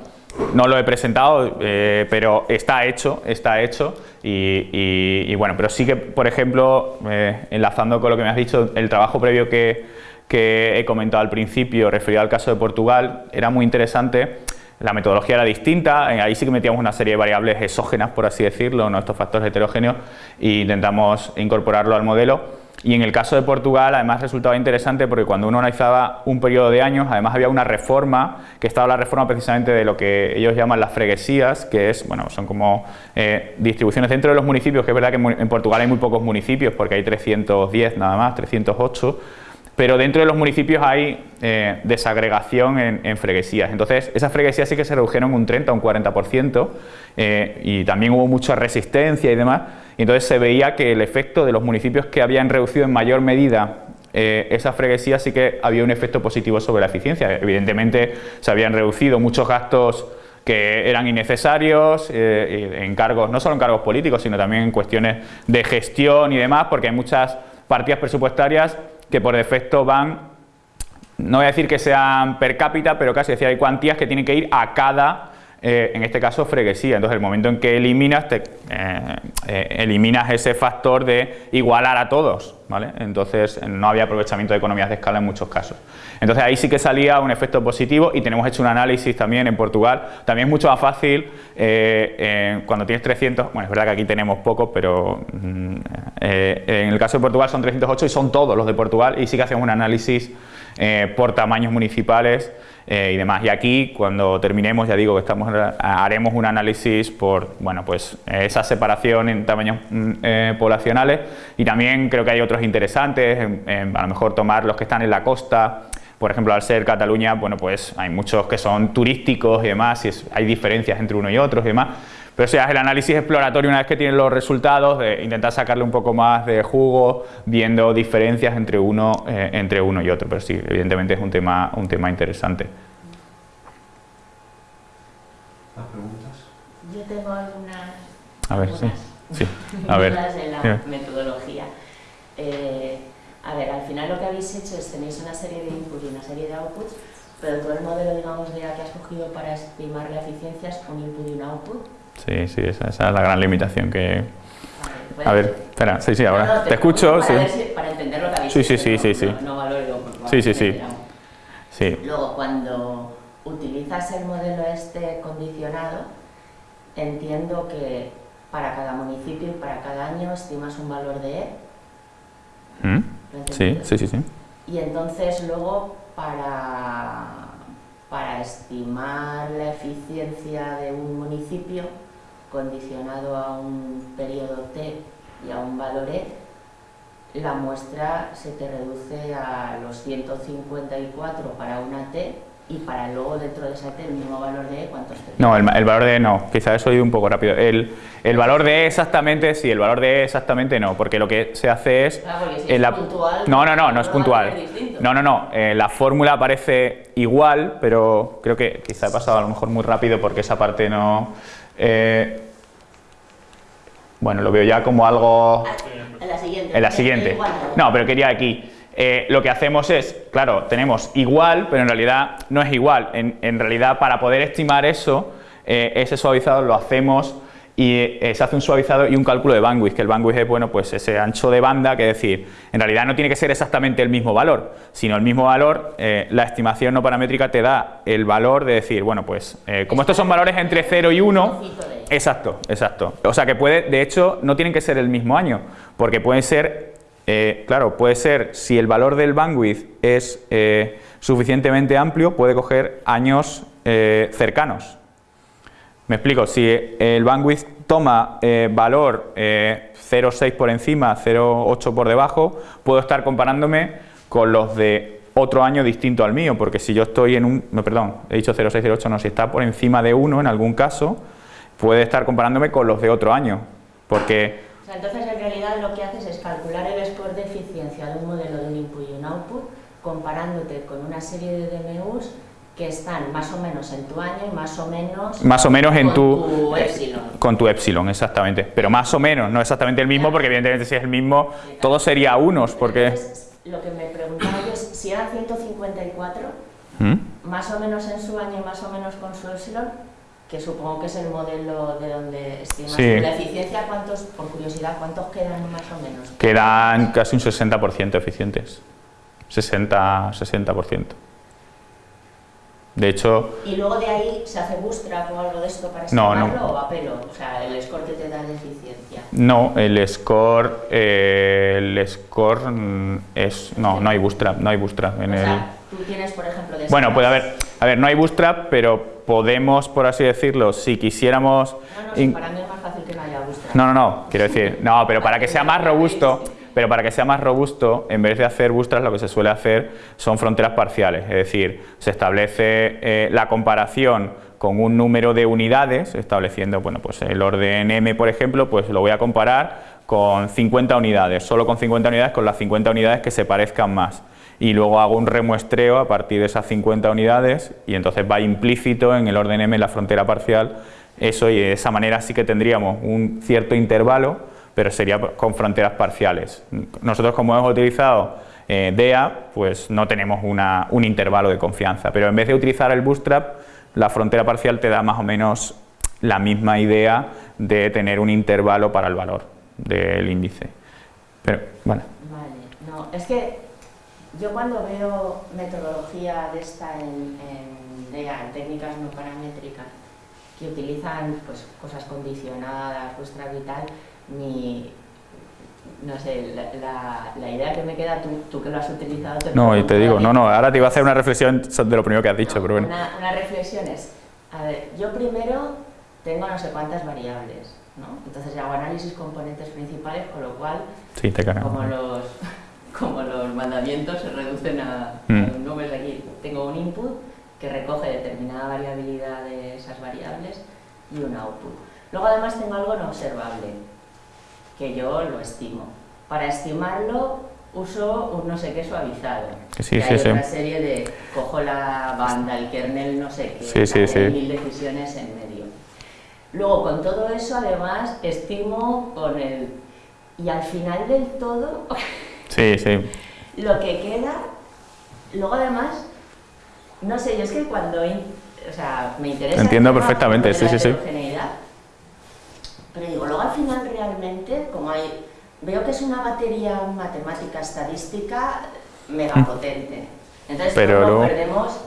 [SPEAKER 2] no lo he presentado, eh, pero está hecho, está hecho y, bueno, pero sí que, por ejemplo, eh, enlazando con lo que me has dicho, el trabajo previo que, que he comentado al principio, referido al caso de Portugal, era muy interesante. La metodología era distinta, eh, ahí sí que metíamos una serie de variables exógenas, por así decirlo, ¿no? estos factores heterogéneos, e intentamos incorporarlo al modelo. Y en el caso de Portugal, además resultaba interesante porque cuando uno analizaba un periodo de años, además había una reforma, que estaba la reforma precisamente de lo que ellos llaman las freguesías, que es, bueno, son como eh, distribuciones dentro de los municipios, que es verdad que en Portugal hay muy pocos municipios, porque hay 310 nada más, 308, pero dentro de los municipios hay eh, desagregación en, freguesías. Entonces, esas freguesías sí que se redujeron un 30 o un 40% eh, y también hubo mucha resistencia y demás. Y entonces se veía que el efecto de los municipios que habían reducido en mayor medida eh, esas freguesías sí que había un efecto positivo sobre la eficiencia. Evidentemente se habían reducido muchos gastos que eran innecesarios, en cargos, no solo en cargos políticos, sino también en cuestiones de gestión y demás, porque hay muchas partidas presupuestarias que por defecto van, no voy a decir que sean per cápita, pero casi decir, hay cuantías que tienen que ir a cada eh, en este caso freguesía. Entonces, el momento en que eliminas, eh, eh, eliminas ese factor de igualar a todos. Entonces, no había aprovechamiento de economías de escala en muchos casos. Entonces, ahí sí que salía un efecto positivo y tenemos hecho un análisis también en Portugal. También es mucho más fácil cuando tienes 300, bueno, es verdad que aquí tenemos pocos, pero mm, en el caso de Portugal son 308 y son todos los de Portugal y sí que hacemos un análisis por tamaños municipales eh, y demás. Y aquí, cuando terminemos, ya digo que estamos, haremos un análisis por bueno, pues, esa separación en tamaños mm, eh, poblacionales. Y también creo que hay otros interesantes, a lo mejor tomar los que están en la costa, por ejemplo, al ser Cataluña, bueno, pues hay muchos que son turísticos y demás, y hay diferencias entre uno y otros y demás, pero sea, el análisis exploratorio una vez que tienen los resultados, de intentar sacarle un poco más de jugo, viendo diferencias entre uno, eh, entre uno y otro. Pero sí, evidentemente es un tema, un tema interesante.
[SPEAKER 4] ¿Más preguntas?
[SPEAKER 5] Yo tengo algunas...
[SPEAKER 2] A ver, sí. sí. A ver.
[SPEAKER 5] de la metodología. Eh, a ver, al final lo que habéis hecho es tenéis una serie de inputs y una serie de outputs, pero todo el modelo, digamos, de que has cogido para estimar la eficiencia es un input y un output.
[SPEAKER 2] Sí, sí, esa, es la gran limitación que... a ver, espera, sí, sí, ahora. te, escucho,
[SPEAKER 5] para
[SPEAKER 2] sí.
[SPEAKER 5] para entender lo que habéis
[SPEAKER 2] Sí, sí, sí, sí, sí.
[SPEAKER 5] No, valoro
[SPEAKER 2] Sí, sí, sí. sí.
[SPEAKER 5] Luego, cuando utilizas el modelo este condicionado, entiendo que para cada municipio y para cada año estimas un valor de E.
[SPEAKER 2] ¿Mm? Sí, sí, sí, sí.
[SPEAKER 5] Y entonces luego para, para estimar la eficiencia de un municipio, condicionado a un periodo t y a un valor e, la muestra se te reduce a los 154 para una t y para luego dentro de esa t el mismo valor de e, ¿cuántos te
[SPEAKER 2] No, el, valor de e no, quizás he ido un poco rápido. El, el, valor de e exactamente, sí, el valor de e exactamente no, porque lo que se hace es...
[SPEAKER 5] la, puntual,
[SPEAKER 2] no, no, no, no es puntual. No, no, no, eh, la fórmula parece igual, pero creo que quizá he pasado a lo mejor muy rápido porque esa parte no... Eh, bueno, lo veo ya como algo...
[SPEAKER 5] En la siguiente.
[SPEAKER 2] En la siguiente. No, pero quería aquí. Eh, lo que hacemos es, claro, tenemos igual, pero en realidad no es igual. En, realidad, para poder estimar eso, eh, ese suavizado lo hacemos y eh, se hace un suavizado y un cálculo de bandwidth, que el bandwidth es bueno, pues ese ancho de banda, que es decir, en realidad no tiene que ser exactamente el mismo valor, sino el mismo valor, la estimación no paramétrica te da el valor de decir, bueno, pues como estos son valores entre 0 y 1, exacto, exacto. O sea que puede, de hecho, no tienen que ser el mismo año, porque pueden ser, claro, puede ser, si el valor del bandwidth es suficientemente amplio, puede coger años cercanos. Me explico, si el bandwidth toma eh, valor 0,6 eh, por encima, 0,8 por debajo, puedo estar comparándome con los de otro año distinto al mío, porque si yo estoy en un, no, perdón, he dicho 0,6, 0,8, no, si está por encima de 1 en algún caso, puede estar comparándome con los de otro año, porque...
[SPEAKER 5] O sea, entonces en realidad lo que haces es calcular el score de eficiencia de un modelo de un input y un output, comparándote con una serie de DMUs que están más o menos en tu año y más o menos,
[SPEAKER 2] más o menos en
[SPEAKER 5] con tu, epsilon.
[SPEAKER 2] Con tu epsilon, exactamente. Pero más o menos, no exactamente el mismo, porque evidentemente si es el mismo, todo sería unos, porque...
[SPEAKER 5] lo que me preguntaba yo es, si eran 154, ¿Mm? más o menos en su año y más o menos con su epsilon, que supongo que es el modelo de donde estimas la eficiencia, ¿cuántos, por curiosidad, cuántos quedan más o menos?
[SPEAKER 2] Quedan casi un 60% eficientes. 60%. 60%. De hecho...
[SPEAKER 5] ¿Y luego de ahí se hace bootstrap o algo de esto para
[SPEAKER 2] No, no.
[SPEAKER 5] o a pelo? O sea, el score que te da de eficiencia.
[SPEAKER 2] No, el score, eh, el score es, no, no hay bootstrap, no hay bootstrap en
[SPEAKER 5] o
[SPEAKER 2] el...
[SPEAKER 5] sea, tú tienes, por ejemplo, de
[SPEAKER 2] Bueno, puede haber, a ver, no hay bootstrap, pero podemos, por así decirlo, si quisiéramos...
[SPEAKER 5] No, no, sí, para mí es más fácil que no haya bootstrap.
[SPEAKER 2] No, no, no, quiero decir, no, pero para que sea más robusto, pero para que sea más robusto, en vez de hacer bootstrap, lo que se suele hacer son fronteras parciales, es decir, se establece eh, la comparación con un número de unidades, estableciendo, bueno, pues el orden m, por ejemplo, pues lo voy a comparar con 50 unidades, solo con 50 unidades, con las 50 unidades que se parezcan más. Y luego hago un remuestreo a partir de esas 50 unidades y entonces va implícito en el orden m la frontera parcial eso y de esa manera sí que tendríamos un cierto intervalo, pero sería con fronteras parciales. Nosotros como hemos utilizado eh, DEA, pues no tenemos una- un intervalo de confianza, pero en vez de utilizar el bootstrap, la frontera parcial te da más o menos la misma idea de tener un intervalo para el valor del índice. Pero, bueno,
[SPEAKER 5] Vale, no, es que yo cuando veo metodología de esta en, en, DEA, en técnicas no paramétricas, que utilizan pues, cosas condicionadas, bootstrap y mi, no sé, la, la- la idea que me queda, tú, tú que lo has utilizado... Te
[SPEAKER 2] no, y te digo, no, no, ahora te iba a hacer una reflexión de lo primero que has dicho,
[SPEAKER 5] No,
[SPEAKER 2] pero bueno.
[SPEAKER 5] Una, una reflexión es, a ver, yo primero tengo no sé cuántas variables, ¿no? Entonces hago análisis componentes principales, con lo cual,
[SPEAKER 2] Sí, te
[SPEAKER 5] como los, (laughs) como los mandamientos se reducen a,
[SPEAKER 2] Mm.
[SPEAKER 5] aquí, tengo un input que recoge determinada variabilidad de esas variables y un output. Luego además tengo algo no observable, que yo lo estimo. Para estimarlo uso un no sé qué suavizado.
[SPEAKER 2] Que sí,
[SPEAKER 5] Y
[SPEAKER 2] sí,
[SPEAKER 5] hay
[SPEAKER 2] sí.
[SPEAKER 5] otra serie de cojo la banda, el kernel, no sé qué,
[SPEAKER 2] Sí, sí,
[SPEAKER 5] mil decisiones en medio. Luego con todo eso además estimo con el... Y al final del todo, (laughs)
[SPEAKER 2] Sí, sí.
[SPEAKER 5] lo que queda, luego además, no sé, yo es que cuando, o sea, me interesa...
[SPEAKER 2] Entiendo perfectamente, sí, sí, sí.
[SPEAKER 5] Pero digo, luego al final realmente, como hay, veo que es una batería matemática estadística mega potente. Entonces
[SPEAKER 2] Pero
[SPEAKER 5] nos perdemos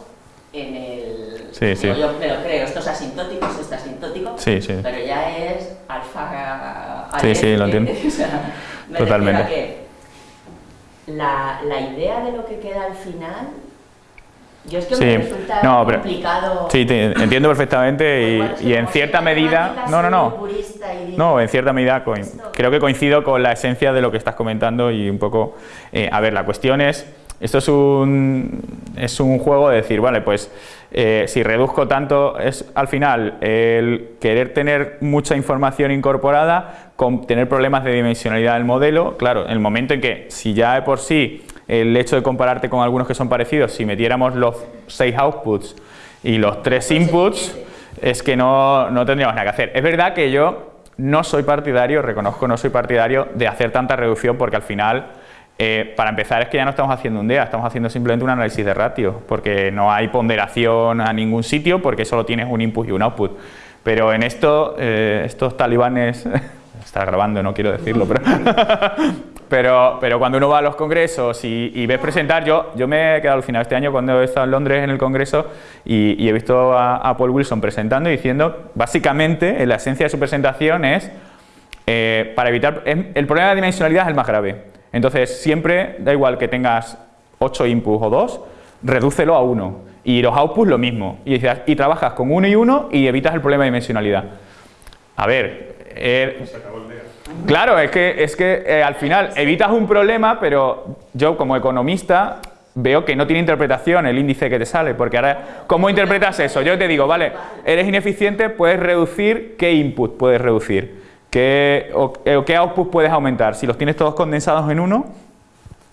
[SPEAKER 5] en el...
[SPEAKER 2] Sí, sí.
[SPEAKER 5] Yo me lo creo, esto es asintótico, esto es asintótico,
[SPEAKER 2] Sí, sí.
[SPEAKER 5] pero ya es alfa...
[SPEAKER 2] Sí, sí, lo entiendo. (laughs)
[SPEAKER 5] o sea, me
[SPEAKER 2] Totalmente.
[SPEAKER 5] que la, la idea de lo que queda al final, yo es que
[SPEAKER 2] Sí,
[SPEAKER 5] me resulta
[SPEAKER 2] no, pero-
[SPEAKER 5] complicado...
[SPEAKER 2] Sí, te entiendo perfectamente y, en cierta medida... No, no, no.
[SPEAKER 5] y
[SPEAKER 2] No, en cierta medida
[SPEAKER 5] Esto-
[SPEAKER 2] creo que coincido con la esencia de lo que estás comentando y un poco... eh, a ver, la cuestión es... Esto es un, es un juego de decir, vale, pues eh, si reduzco tanto, es al final el querer tener mucha información incorporada, con tener problemas de dimensionalidad del modelo, claro, en el momento en que si ya de por sí el hecho de compararte con algunos que son parecidos, si metiéramos los seis outputs y los tres
[SPEAKER 5] Pues
[SPEAKER 2] inputs, es que no, no tendríamos nada que hacer. Es verdad que yo no soy partidario, reconozco, no soy partidario de hacer tanta reducción porque al final, eh, para empezar, es que ya no estamos haciendo un DEA, estamos haciendo simplemente un análisis de ratio, porque no hay ponderación a ningún sitio, porque solo tienes un input y un output. Pero en esto, eh, estos talibanes, (laughs) está grabando, no quiero decirlo, (laughs) pero, pero, cuando uno va a los congresos y, y ves presentar, yo, yo me he quedado alucinado este año cuando he estado en Londres en el congreso y, he visto a, Paul Wilson presentando y diciendo, básicamente, en la esencia de su presentación es, eh, para evitar, el problema de dimensionalidad es el más grave. Entonces, siempre, da igual que tengas 8 inputs o 2, redúcelo a 1. Y los outputs lo mismo. Y, y trabajas con 1 y 1 y evitas el problema de dimensionalidad. A ver, eh, Claro, es que, es que eh, al final evitas un problema, pero yo como economista veo que no tiene interpretación el índice que te sale, porque ahora, ¿cómo interpretas eso? Yo te digo, vale, eres ineficiente, puedes reducir, ¿qué input puedes reducir? ¿Qué, o, eh, o qué output puedes aumentar? Si los tienes todos condensados en uno,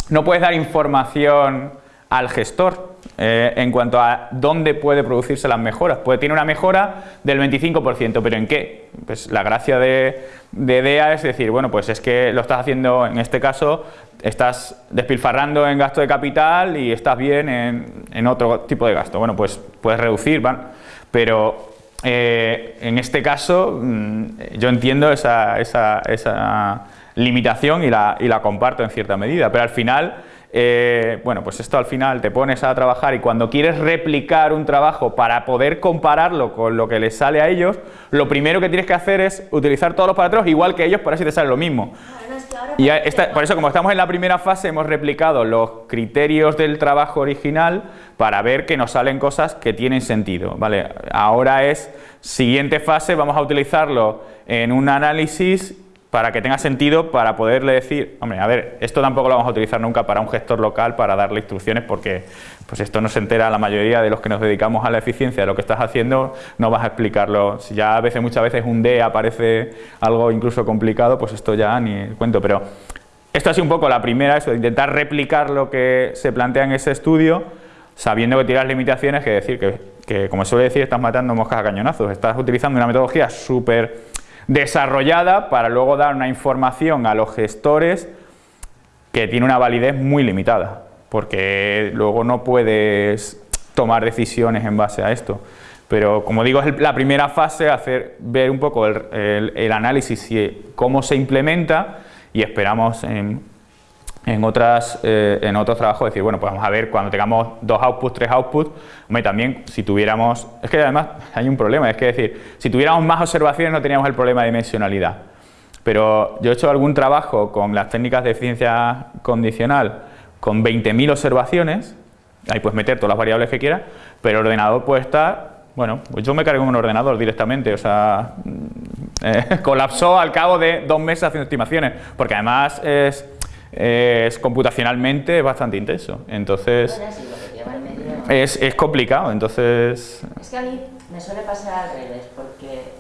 [SPEAKER 2] no puedes dar información al gestor eh, en cuanto a dónde puede producirse las mejoras. Pues tiene una mejora del 25%, pero ¿en qué? Pues la gracia de, de DEA es decir, bueno, pues es que lo estás haciendo, en este caso, estás despilfarrando en gasto de capital y estás bien en, en otro tipo de gasto. Bueno, pues puedes reducir, ¿van? pero eh, en este caso mm, yo entiendo esa, esa- esa limitación y la, y la comparto en cierta medida, pero al final eh, bueno, pues esto al final te pones a trabajar y cuando quieres replicar un trabajo para poder compararlo con lo que les sale a ellos, lo primero que tienes que hacer es utilizar todos los parámetros igual que ellos para así te sale lo mismo. Y por eso, como estamos en la primera fase, hemos replicado los criterios del trabajo original para ver que nos salen cosas que tienen sentido. ¿vale? Ahora es, siguiente fase, vamos a utilizarlo en un análisis para que tenga sentido para poderle decir, hombre, a ver, esto tampoco lo vamos a utilizar nunca para un gestor local para darle instrucciones porque pues esto no se entera la mayoría de los que nos dedicamos a la eficiencia de lo que estás haciendo, no vas a explicarlo. Si ya a veces, muchas veces un D aparece algo incluso complicado, pues esto ya ni cuento, pero esto ha sido un poco la primera, eso, de intentar replicar lo que se plantea en ese estudio, sabiendo que tiras limitaciones, que decir que, que como suele decir, estás matando moscas a cañonazos, estás utilizando una metodología súper desarrollada para luego dar una información a los gestores que tiene una validez muy limitada, porque luego no puedes tomar decisiones en base a esto. Pero como digo, es la primera fase, hacer ver un poco el, análisis y cómo se implementa y esperamos en, en, otras, eh, en otros trabajos decir, bueno, pues vamos a ver cuando tengamos dos outputs, tres outputs, hombre, también si tuviéramos, es que además hay un problema, es que decir, si tuviéramos más observaciones no teníamos el problema de dimensionalidad. Pero yo he hecho algún trabajo con las técnicas de eficiencia condicional con 20.000 observaciones, ahí puedes meter todas las variables que quieras, pero el ordenador puede estar, bueno, pues yo me cargo en un ordenador directamente, o sea, (laughs) eh, colapsó al cabo de dos meses haciendo estimaciones, porque además es es computacionalmente bastante intenso. Entonces, es, es complicado, entonces...
[SPEAKER 5] Es que a mí me suele pasar al revés, porque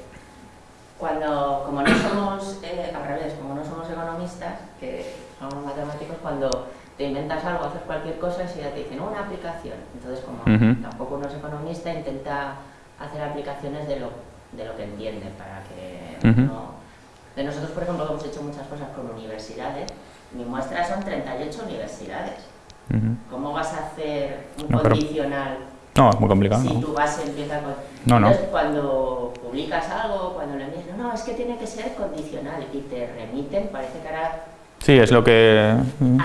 [SPEAKER 5] cuando, como no somos, eh, al revés, como no somos economistas, que somos matemáticos, cuando te inventas algo, haces cualquier cosa, si ya te dicen una aplicación. Entonces, como tampoco uno es economista, intenta hacer aplicaciones de lo, de lo que entiende para que no... De nosotros, por ejemplo, hemos hecho muchas cosas con universidades mi muestra son 38 universidades. ¿Cómo vas a hacer un condicional?
[SPEAKER 2] No, es muy complicado.
[SPEAKER 5] Si tu base empieza con...
[SPEAKER 2] No, no.
[SPEAKER 5] Entonces, cuando publicas algo, cuando le envías, no, es que tiene que ser condicional y te remiten, parece que ahora...
[SPEAKER 2] Sí, es lo que...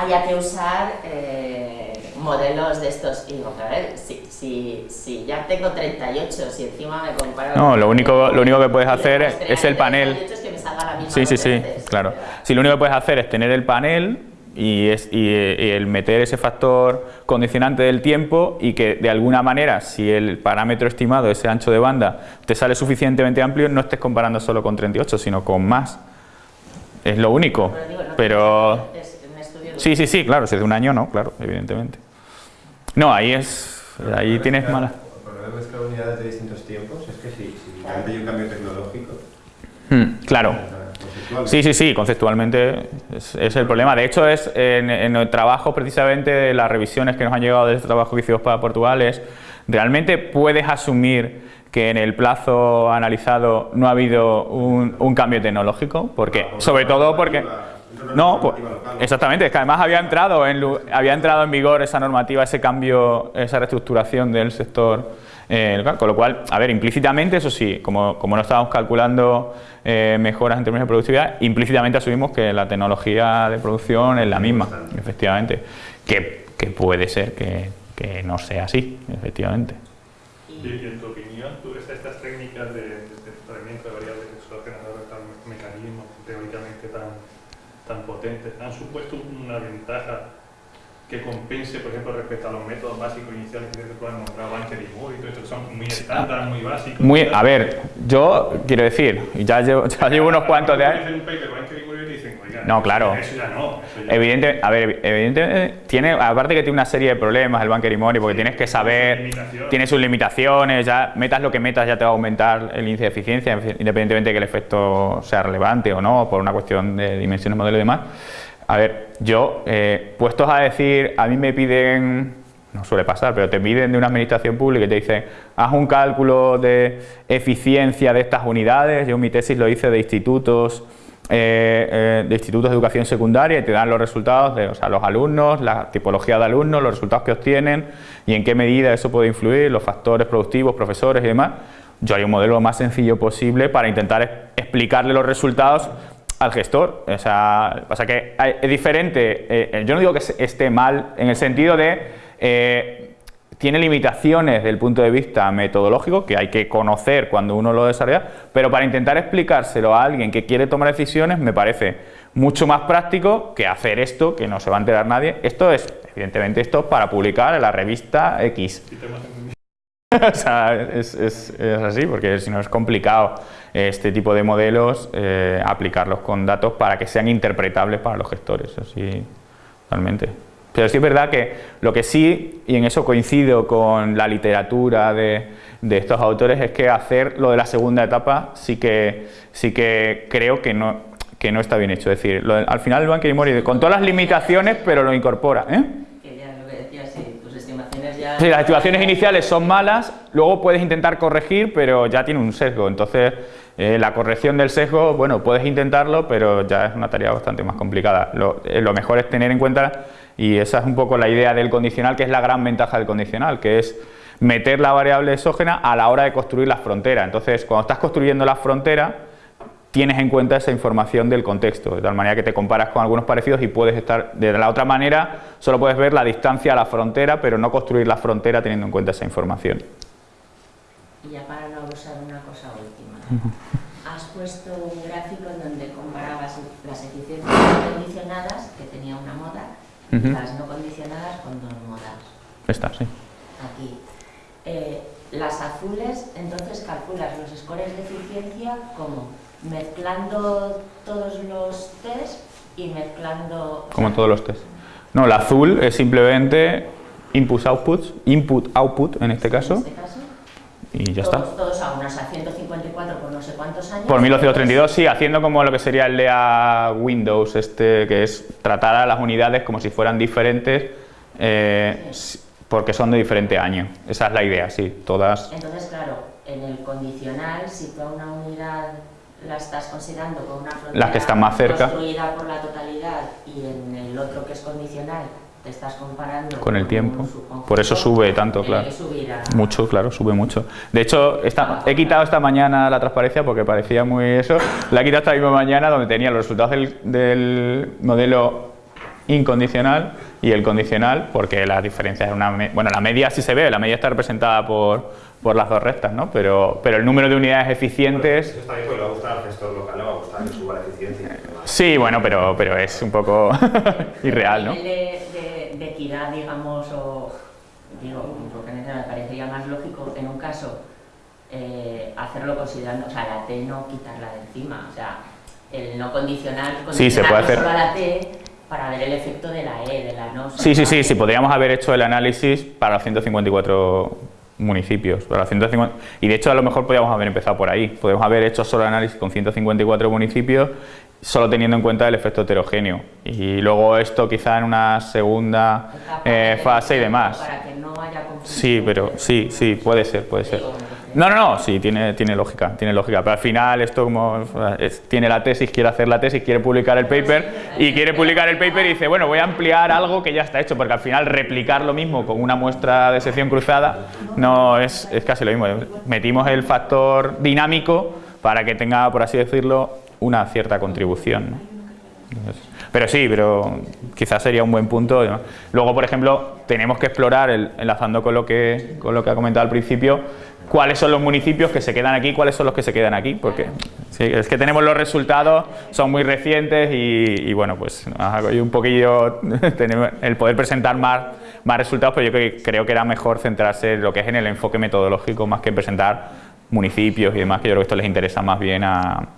[SPEAKER 5] Haya que usar eh, modelos de estos. Y digo, a ver, si, si, si, ya tengo 38, si encima me comparo...
[SPEAKER 2] No, lo único, lo único que puedes hacer es, el panel...
[SPEAKER 5] Es que me salga la misma
[SPEAKER 2] sí, sí, sí, claro. Si lo único que puedes hacer es tener el panel y, es, y, el meter ese factor condicionante del tiempo y que de alguna manera, si el parámetro estimado, ese ancho de banda, te sale suficientemente amplio, no estés comparando solo con 38, sino con más. Es lo único. Pero... Sí, sí, sí, claro, si es de un año no, claro, evidentemente. No, ahí es, ahí tienes mala.
[SPEAKER 1] El problema es unidades de distintos tiempos, es que si, si hay un cambio tecnológico...
[SPEAKER 2] Hmm, claro. Sí, sí, sí, conceptualmente es, el problema. De hecho, es en, el trabajo precisamente de las revisiones que nos han llegado de este trabajo que hicimos para Portugal, es realmente puedes asumir que en el plazo analizado no ha habido un, cambio tecnológico, porque, sobre todo porque... No, pues, exactamente, es que además había entrado, en, había entrado en vigor esa normativa, ese cambio, esa reestructuración del sector eh, con lo cual, a ver, implícitamente, eso sí, como, como no estábamos calculando eh, mejoras en términos de productividad, implícitamente asumimos que la tecnología de producción es la misma, efectivamente, que, que puede ser que, que, no sea así, efectivamente.
[SPEAKER 6] Y, en tu opinión, ¿tú estas técnicas de, de tratamiento de variables exógenas, tan mecanismos teóricamente tan, tan potentes, han supuesto una ventaja que compense, por ejemplo, respecto a los métodos básicos iniciales que se pueden nombrar y Moore y todo esto, que son muy estándar, muy básicos.
[SPEAKER 2] Muy, a ver, yo quiero decir, ya llevo, (laughs) ya llevo unos cuantos de años... No, claro.
[SPEAKER 6] Eso ya no.
[SPEAKER 2] Evidente, a ver, evidentemente, tiene, aparte que tiene una serie de problemas el Banker y Money, porque tienes que saber, tiene sus limitaciones, ya metas lo que metas ya te va a aumentar el índice de eficiencia, independientemente de que el efecto sea relevante o no, por una cuestión de dimensiones, modelo y demás. A ver, yo, eh, puestos a decir, a mí me piden, no suele pasar, pero te piden de una administración pública y te dicen, haz un cálculo de eficiencia de estas unidades, yo mi tesis lo hice de institutos, eh, eh, de institutos de educación secundaria y te dan los resultados de los alumnos, la tipología de alumnos, los resultados que obtienen y en qué medida eso puede influir, los factores productivos, profesores y demás. Yo haría un modelo lo más sencillo posible para intentar explicarle los resultados al gestor. O sea, pasa que es diferente, eh, yo no digo que esté mal en el sentido de tiene limitaciones desde el punto de vista metodológico que hay que conocer cuando uno lo desarrolla, pero para intentar explicárselo a alguien que quiere tomar decisiones me parece mucho más práctico que hacer esto, que no se va a enterar nadie. Esto es, evidentemente, esto es para publicar en la revista X. (laughs) O sea, es, es- es así, porque si no es complicado este tipo de modelos eh, aplicarlos con datos para que sean interpretables para los gestores, así totalmente. Pero sí es verdad que lo que sí, y en eso coincido con la literatura de, de estos autores, es que hacer lo de la segunda etapa sí que, sí que creo que no, que no está bien hecho. Es decir, lo al final el Banker Mori, con todas las limitaciones, pero lo incorpora. ¿eh?
[SPEAKER 5] Que ya lo que decía, sí, tus estimaciones ya...
[SPEAKER 2] Sí, las estimaciones iniciales son malas, luego puedes intentar corregir, pero ya tiene un sesgo. Entonces, eh, la corrección del sesgo, bueno, puedes intentarlo, pero ya es una tarea bastante más complicada. Lo, eh, lo mejor es tener en cuenta, y esa es un poco la idea del condicional, que es la gran ventaja del condicional, que es meter la variable exógena a la hora de construir la frontera. Entonces, cuando estás construyendo la frontera, tienes en cuenta esa información del contexto, de tal manera que te comparas con algunos parecidos y puedes estar, de la otra manera, solo puedes ver la distancia a la frontera, pero no construir la frontera teniendo en cuenta esa información.
[SPEAKER 5] Y ya para no abusar una cosa última. Has puesto un gráfico en donde comparabas las eficiencias condicionadas, las no condicionadas con dos modas.
[SPEAKER 2] Esta, sí.
[SPEAKER 5] Aquí. Eh, las azules, entonces calculas los scores de eficiencia como mezclando todos los test y mezclando...
[SPEAKER 2] Como todos los test. No, el azul es simplemente inputs, outputs, input, output en este
[SPEAKER 5] En
[SPEAKER 2] caso,
[SPEAKER 5] este caso,
[SPEAKER 2] y ya
[SPEAKER 5] todos,
[SPEAKER 2] está.
[SPEAKER 5] todos a una, o sea, 154 por no sé cuántos años.
[SPEAKER 2] Por 1232, sí, haciendo como lo que sería el de a Windows, este, que es tratar a las unidades como si fueran diferentes, eh, porque son de diferente año. Esa es la idea, sí, todas.
[SPEAKER 5] Entonces, claro, en el condicional, si tú a una unidad la estás considerando con una frontera
[SPEAKER 2] Las que están más cerca.
[SPEAKER 5] construida por la totalidad y en el otro que es condicional te estás comparando
[SPEAKER 2] Con el tiempo. Por eso sube tanto, claro. Mucho, claro, sube mucho. De hecho, esta- he quitado esta mañana la transparencia porque parecía muy eso. La he quitado esta misma mañana donde tenía los resultados del, del modelo incondicional y el condicional, porque las diferencias una... me- Bueno, la media sí se ve, la media está representada por, por las dos rectas, ¿no? Pero, pero el número de unidades eficientes...
[SPEAKER 1] Eso está bien porque le va a gustar al gestor local, le va a gustar que suba la eficiencia.
[SPEAKER 2] Sí, bueno, pero, pero es un poco (laughs) irreal, ¿no?
[SPEAKER 5] De, equidad, digamos, o digo, porque me parecería más lógico en un caso eh, hacerlo considerando, o sea, la T no quitarla de encima, o sea, el no condicional,
[SPEAKER 2] Sí, se puede
[SPEAKER 5] condicionarlo
[SPEAKER 2] hacer.
[SPEAKER 5] solo a la T para ver el efecto de la E, de la no.
[SPEAKER 2] Sí, sí, sí, sí, podríamos haber hecho el análisis para los 154 municipios. Los 150 y de hecho a lo mejor podríamos haber empezado por ahí. Podemos haber hecho solo el análisis con 154 municipios, solo teniendo en cuenta el efecto heterogéneo. Y luego esto quizá en una segunda eh, fase y demás.
[SPEAKER 5] Para que no haya conflicto.
[SPEAKER 2] Sí, pero sí, sí, puede ser, puede ser. No, no, no, sí, tiene, tiene lógica, tiene lógica. Pero al final esto como tiene la tesis, quiere hacer la tesis, quiere publicar el paper y quiere publicar el paper y dice, bueno, voy a ampliar algo que ya está hecho, porque al final replicar lo mismo con una muestra de sección cruzada no es, es casi lo mismo. Metimos el factor dinámico para que tenga, por así decirlo, una cierta contribución. pero sí, pero quizás sería un buen punto. Luego, por ejemplo, tenemos que explorar, el- enlazando con lo, que, con lo que ha comentado al principio, cuáles son los municipios que se quedan aquí, cuáles son los que se quedan aquí, porque sí, es que tenemos los resultados, son muy recientes y, y bueno, pues hay un poquillo (laughs) el poder presentar más, más resultados, pero yo creo, creo que era mejor centrarse en lo que es en el enfoque metodológico más que en presentar municipios y demás, que yo creo que esto les interesa más bien a,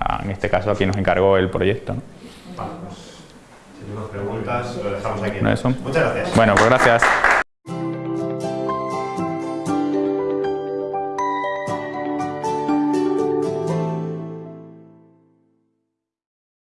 [SPEAKER 2] a- en este caso a quien nos encargó el proyecto. ¿no?
[SPEAKER 1] Vale, pues, si tenemos preguntas, lo dejamos aquí.
[SPEAKER 2] No.
[SPEAKER 1] Muchas gracias.
[SPEAKER 2] Bueno, pues gracias.